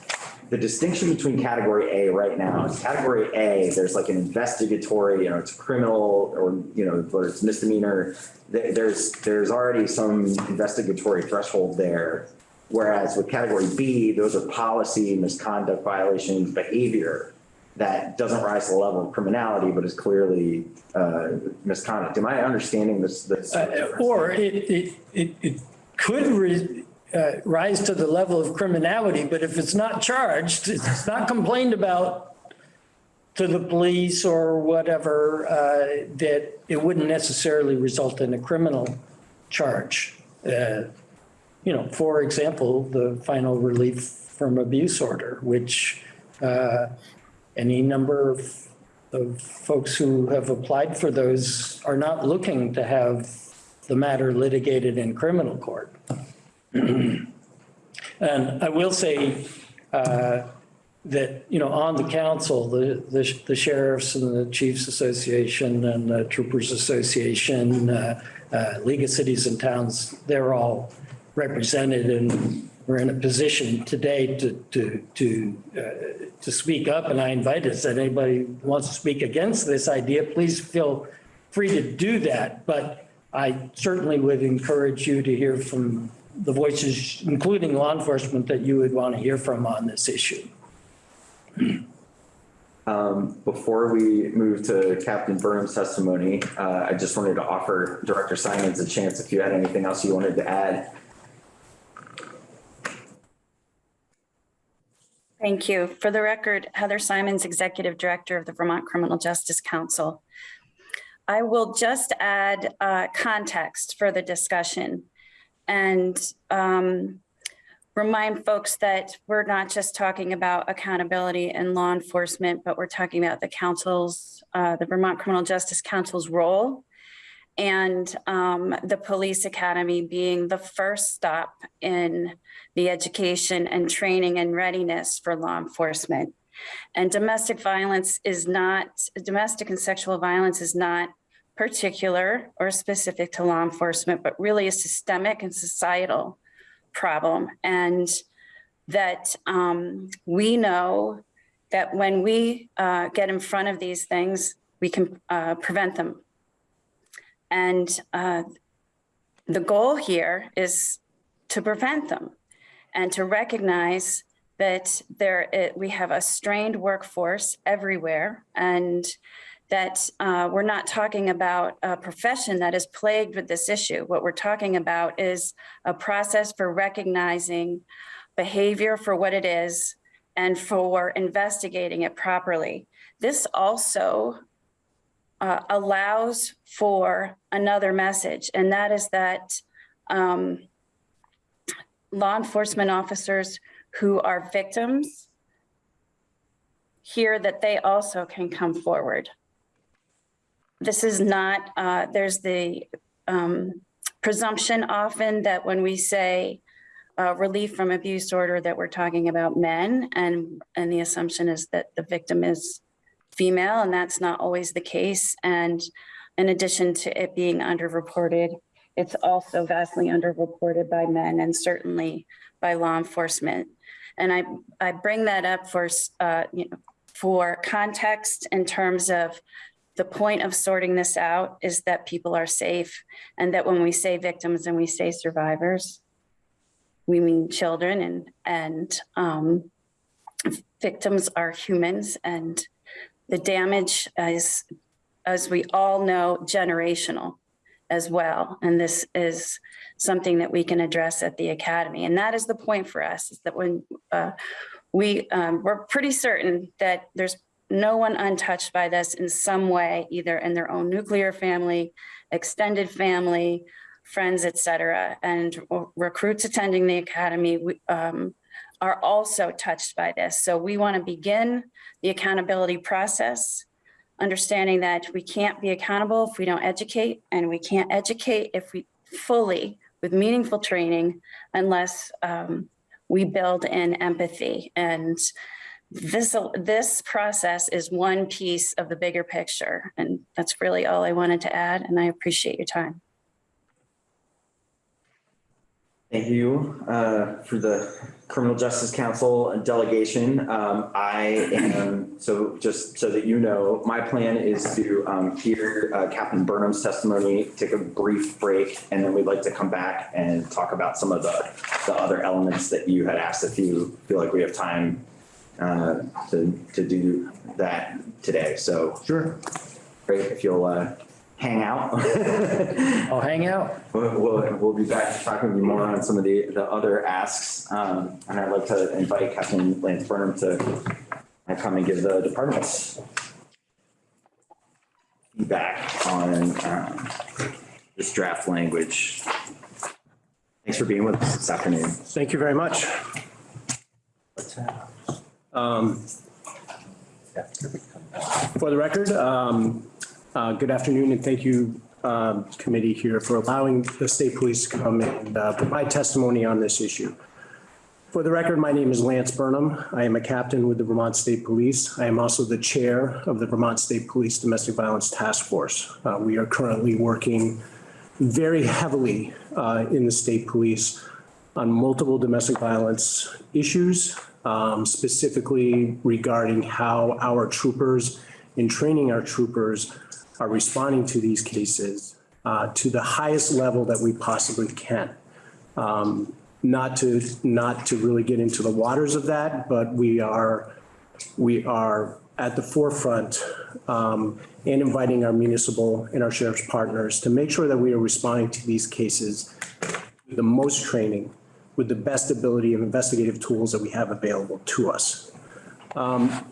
the distinction between category A right now is category A, there's like an investigatory, you know, it's criminal or, you know, whether it's misdemeanor. There's, there's already some investigatory threshold there. Whereas with category B, those are policy, misconduct violations, behavior that doesn't rise to the level of criminality, but is clearly uh, misconduct. Am I understanding this? this? Uh, Or it, it, it, it could uh, rise to the level of criminality, but if it's not charged, it's not complained about to the police or whatever, uh, that it wouldn't necessarily result in a criminal charge. Uh, You know, for example, the final relief from abuse order, which uh, any number of, of folks who have applied for those are not looking to have the matter litigated in criminal court. And I will say uh, that, you know, on the council, the, the the sheriffs and the chiefs association and the troopers association, uh, uh, League of Cities and Towns, they're all represented and we're in a position today to, to, to, uh, to speak up. And I invite us, that anybody wants to speak against this idea, please feel free to do that. But I certainly would encourage you to hear from the voices, including law enforcement, that you would want to hear from on this issue. Um, Before we move to Captain Burnham's testimony, uh, I just wanted to offer Director Simons a chance if you had anything else you wanted to add. Thank you. For the record, Heather Simons, Executive Director of the Vermont Criminal Justice Council. I will just add uh, context for the discussion and um, remind folks that we're not just talking about accountability and law enforcement, but we're talking about the council's, uh, the Vermont Criminal Justice Council's role and um, the police academy being the first stop in the education and training and readiness for law enforcement. And domestic violence is not, domestic and sexual violence is not particular or specific to law enforcement, but really a systemic and societal problem. And that um, we know that when we uh, get in front of these things, we can uh, prevent them. And uh, the goal here is to prevent them and to recognize that there it, we have a strained workforce everywhere and that uh, we're not talking about a profession that is plagued with this issue. What we're talking about is a process for recognizing behavior for what it is and for investigating it properly. This also uh, allows for another message, and that is that um, law enforcement officers who are victims hear that they also can come forward. This is not, uh, there's the um, presumption often that when we say uh, relief from abuse order, that we're talking about men, and, and the assumption is that the victim is female, and that's not always the case. And in addition to it being underreported, it's also vastly underreported by men and certainly by law enforcement. And I, I bring that up for, uh, you know, for context in terms of the point of sorting this out is that people are safe and that when we say victims and we say survivors, we mean children and, and um, victims are humans and the damage is, as we all know, generational as well. And this is something that we can address at the academy. And that is the point for us, is that when uh, we, um, we're pretty certain that there's no one untouched by this in some way, either in their own nuclear family, extended family, friends, et cetera. And recruits attending the academy um, are also touched by this. So we want to begin the accountability process, understanding that we can't be accountable if we don't educate, and we can't educate if we fully with meaningful training unless um, we build in empathy. And this, this process is one piece of the bigger picture. And that's really all I wanted to add, and I appreciate your time. Thank you uh, for the Criminal Justice Council delegation. Um, I am, so just so that you know, my plan is to um, hear uh, Captain Burnham's testimony, take a brief break, and then we'd like to come back and talk about some of the, the other elements that you had asked if you feel like we have time uh, to, to do that today. So Sure. great if you'll uh, hang out. I'll hang out. We'll, we'll, we'll be back talking with you more on some of the, the other asks. Um, and I'd like to invite Captain Lance Burnham to uh, come and give the department's feedback on, um, this draft language. Thanks for being with us this afternoon. Thank you very much. Um, For the record, um, uh, good afternoon and thank you, um, committee here for allowing the state police to come and uh, provide testimony on this issue. For the record, my name is Lance Burnham. I am a captain with the Vermont State Police. I am also the chair of the Vermont State Police Domestic Violence Task Force. Uh, We are currently working very heavily uh, in the state police on multiple domestic violence issues, um, specifically regarding how our troopers in training our troopers are responding to these cases uh, to the highest level that we possibly can. Um, Not to, not to really get into the waters of that, but we are, we are at the forefront um, and inviting our municipal and our sheriff's partners to make sure that we are responding to these cases with the most training, with the best ability of investigative tools that we have available to us. Um,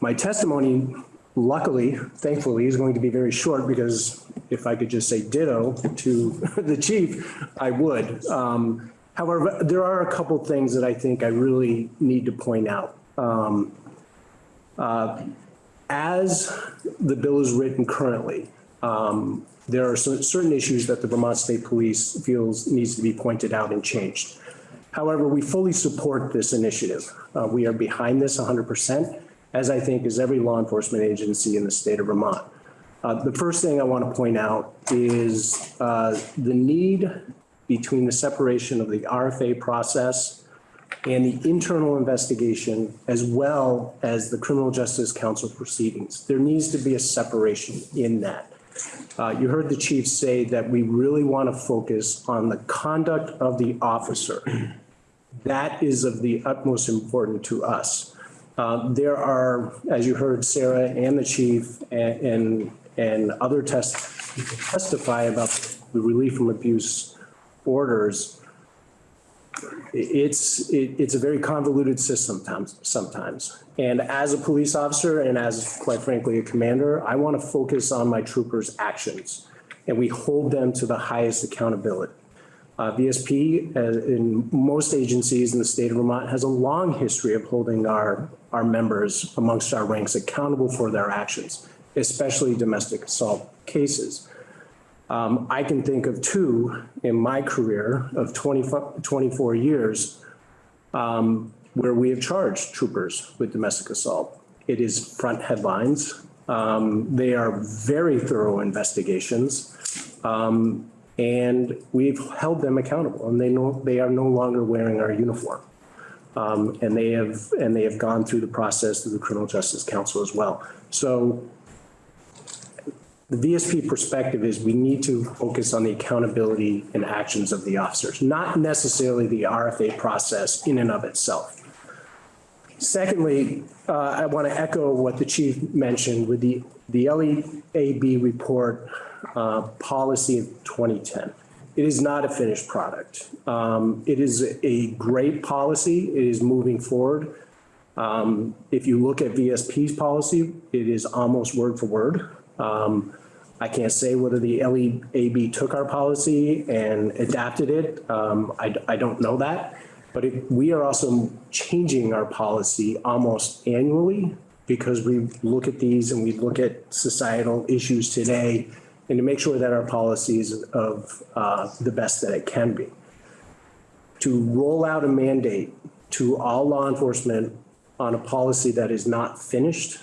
My testimony, luckily, thankfully, is going to be very short because if I could just say ditto to the chief, I would. Um, However, there are a couple things that I think I really need to point out. Um, uh, As the bill is written currently, um, there are certain issues that the Vermont State Police feels needs to be pointed out and changed. However, we fully support this initiative. Uh, We are behind this 100%, as I think is every law enforcement agency in the state of Vermont. Uh, The first thing I want to point out is uh, the need between the separation of the RFA process and the internal investigation, as well as the criminal justice council proceedings. There needs to be a separation in that. Uh, You heard the chief say that we really want to focus on the conduct of the officer. That is of the utmost importance to us. Uh, There are, as you heard Sarah and the chief and, and- and other test, testify about the relief from abuse orders. It's, it- it's a very convoluted system times, sometimes. And as a police officer and as quite frankly a commander, I want to focus on my troopers' actions. And we hold them to the highest accountability. Uh, VSP, uh, in most agencies in the state of Vermont, has a long history of holding our, our members amongst our ranks accountable for their actions, especially domestic assault cases. Um, I can think of two in my career of 20 24 years um, where we have charged troopers with domestic assault. It is front headlines. Um, They are very thorough investigations. Um, And we've held them accountable and they know, they are no longer wearing our uniform. Um, And they have, and they have gone through the process through the Criminal Justice Council as well. So the VSP perspective is we need to focus on the accountability and actions of the officers, not necessarily the RFA process in and of itself. Secondly, uh, I want to echo what the chief mentioned with the, the LEAB report uh, policy of 2010. It is not a finished product. Um, It is a great policy. It is moving forward. Um, If you look at VSP's policy, it is almost word for word. Um, I can't say whether the LEAB took our policy and adapted it. Um, I, I don't know that. But it- we are also changing our policy almost annually because we look at these and we look at societal issues today and to make sure that our policy is of uh, the best that it can be. To roll out a mandate to all law enforcement on a policy that is not finished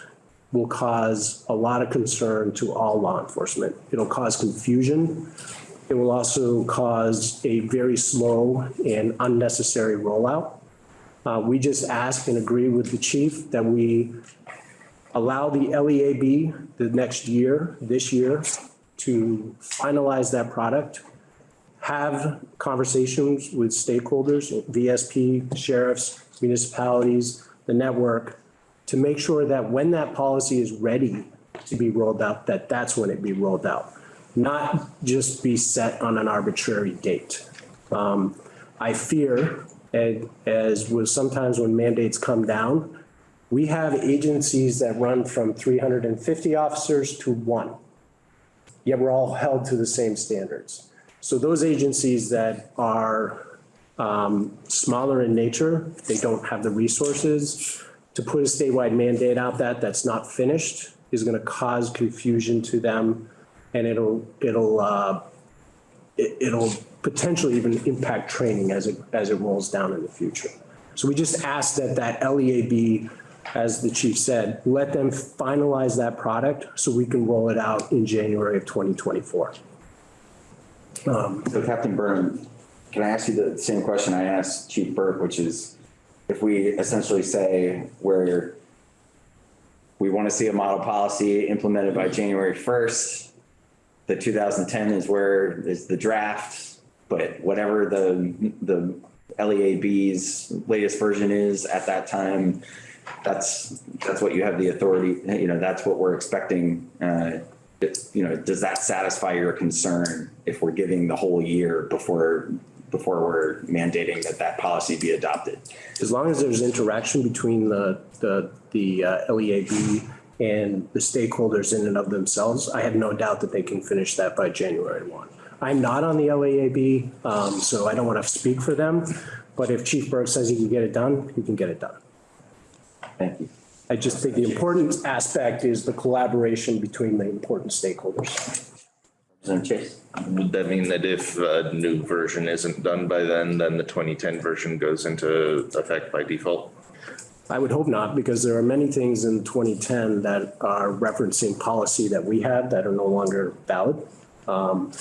will cause a lot of concern to all law enforcement. It'll cause confusion. It will also cause a very slow and unnecessary rollout. Uh, We just ask and agree with the chief that we allow the LEAB the next year, this year, to finalize that product, have conversations with stakeholders, VSP, sheriffs, municipalities, the network, to make sure that when that policy is ready to be rolled out, that that's when it be rolled out, not just be set on an arbitrary date. Um, I fear, and as was sometimes when mandates come down, we have agencies that run from 350 officers to one. Yet we're all held to the same standards. So those agencies that are um, smaller in nature, they don't have the resources to put a statewide mandate out that that's not finished is going to cause confusion to them and it'll, it'll, uh, it, it'll potentially even impact training as it, as it rolls down in the future. So we just ask that that LEAB, as the chief said, let them finalize that product so we can roll it out in January of 2024. So Captain Burnham, can I ask you the same question I asked Chief Burke, which is if we essentially say where we want to see a model policy implemented by January 1st, the 2010 is where is the draft, but whatever the, the LEAB's latest version is at that time, that's, that's what you have the authority, you know, that's what we're expecting. Uh, it- You know, does that satisfy your concern if we're giving the whole year before, before we're mandating that that policy be adopted? As long as there's interaction between the, the, the uh, LEAB and the stakeholders in and of themselves, I have no doubt that they can finish that by January 1. I'm not on the LEAB, um, so I don't want to speak for them, but if Chief Burke says he can get it done, he can get it done. Thank you. I just think the important aspect is the collaboration between the important stakeholders. Representative Chase? Would that mean that if a new version isn't done by then, then the 2010 version goes into effect by default? I would hope not, because there are many things in 2010 that are referencing policy that we had that are no longer valid. Um,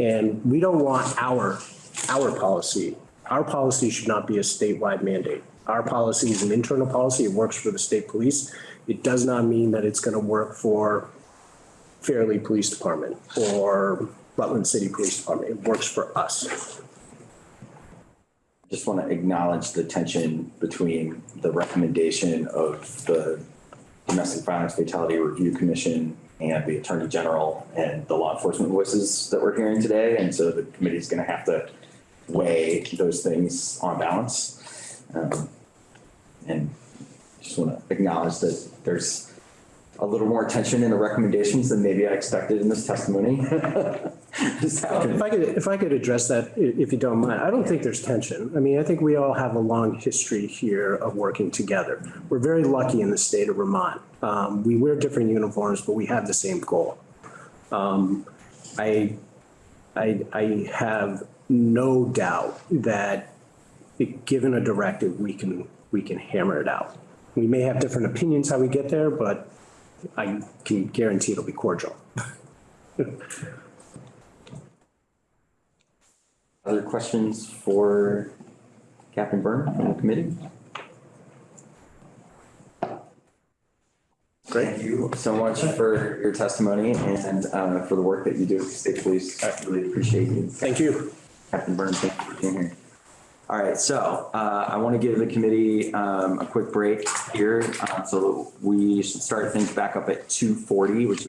And we don't want our, our policy, our policy should not be a statewide mandate. Our policy is an internal policy. It works for the state police. It does not mean that it's going to work for Fairlee Police Department or Rutland City Police Department. It works for us. Just want to acknowledge the tension between the recommendation of the Domestic Violence Fatality Review Commission and the Attorney General and the law enforcement voices that we're hearing today. And so the committee is going to have to weigh those things on balance. Um, And just want to acknowledge that there's a little more tension in the recommendations than maybe I expected in this testimony. If I could, if I could address that, if you don't mind, I don't think there's tension. I mean, I think we all have a long history here of working together. We're very lucky in the state of Vermont. Um, we wear different uniforms, but we have the same goal. Um, I, I, I have no doubt that given a directive, we can, we can hammer it out. We may have different opinions how we get there, but I can guarantee it'll be cordial. Other questions for Captain Byrne from the committee? Great. Thank you so much for your testimony and uh, for the work that you do at the state police. I really appreciate you. Thank you. Captain Byrne, thank you for being here. All right, so uh, I want to give the committee um, a quick break here. uh, So we should start things back up at 2:40, which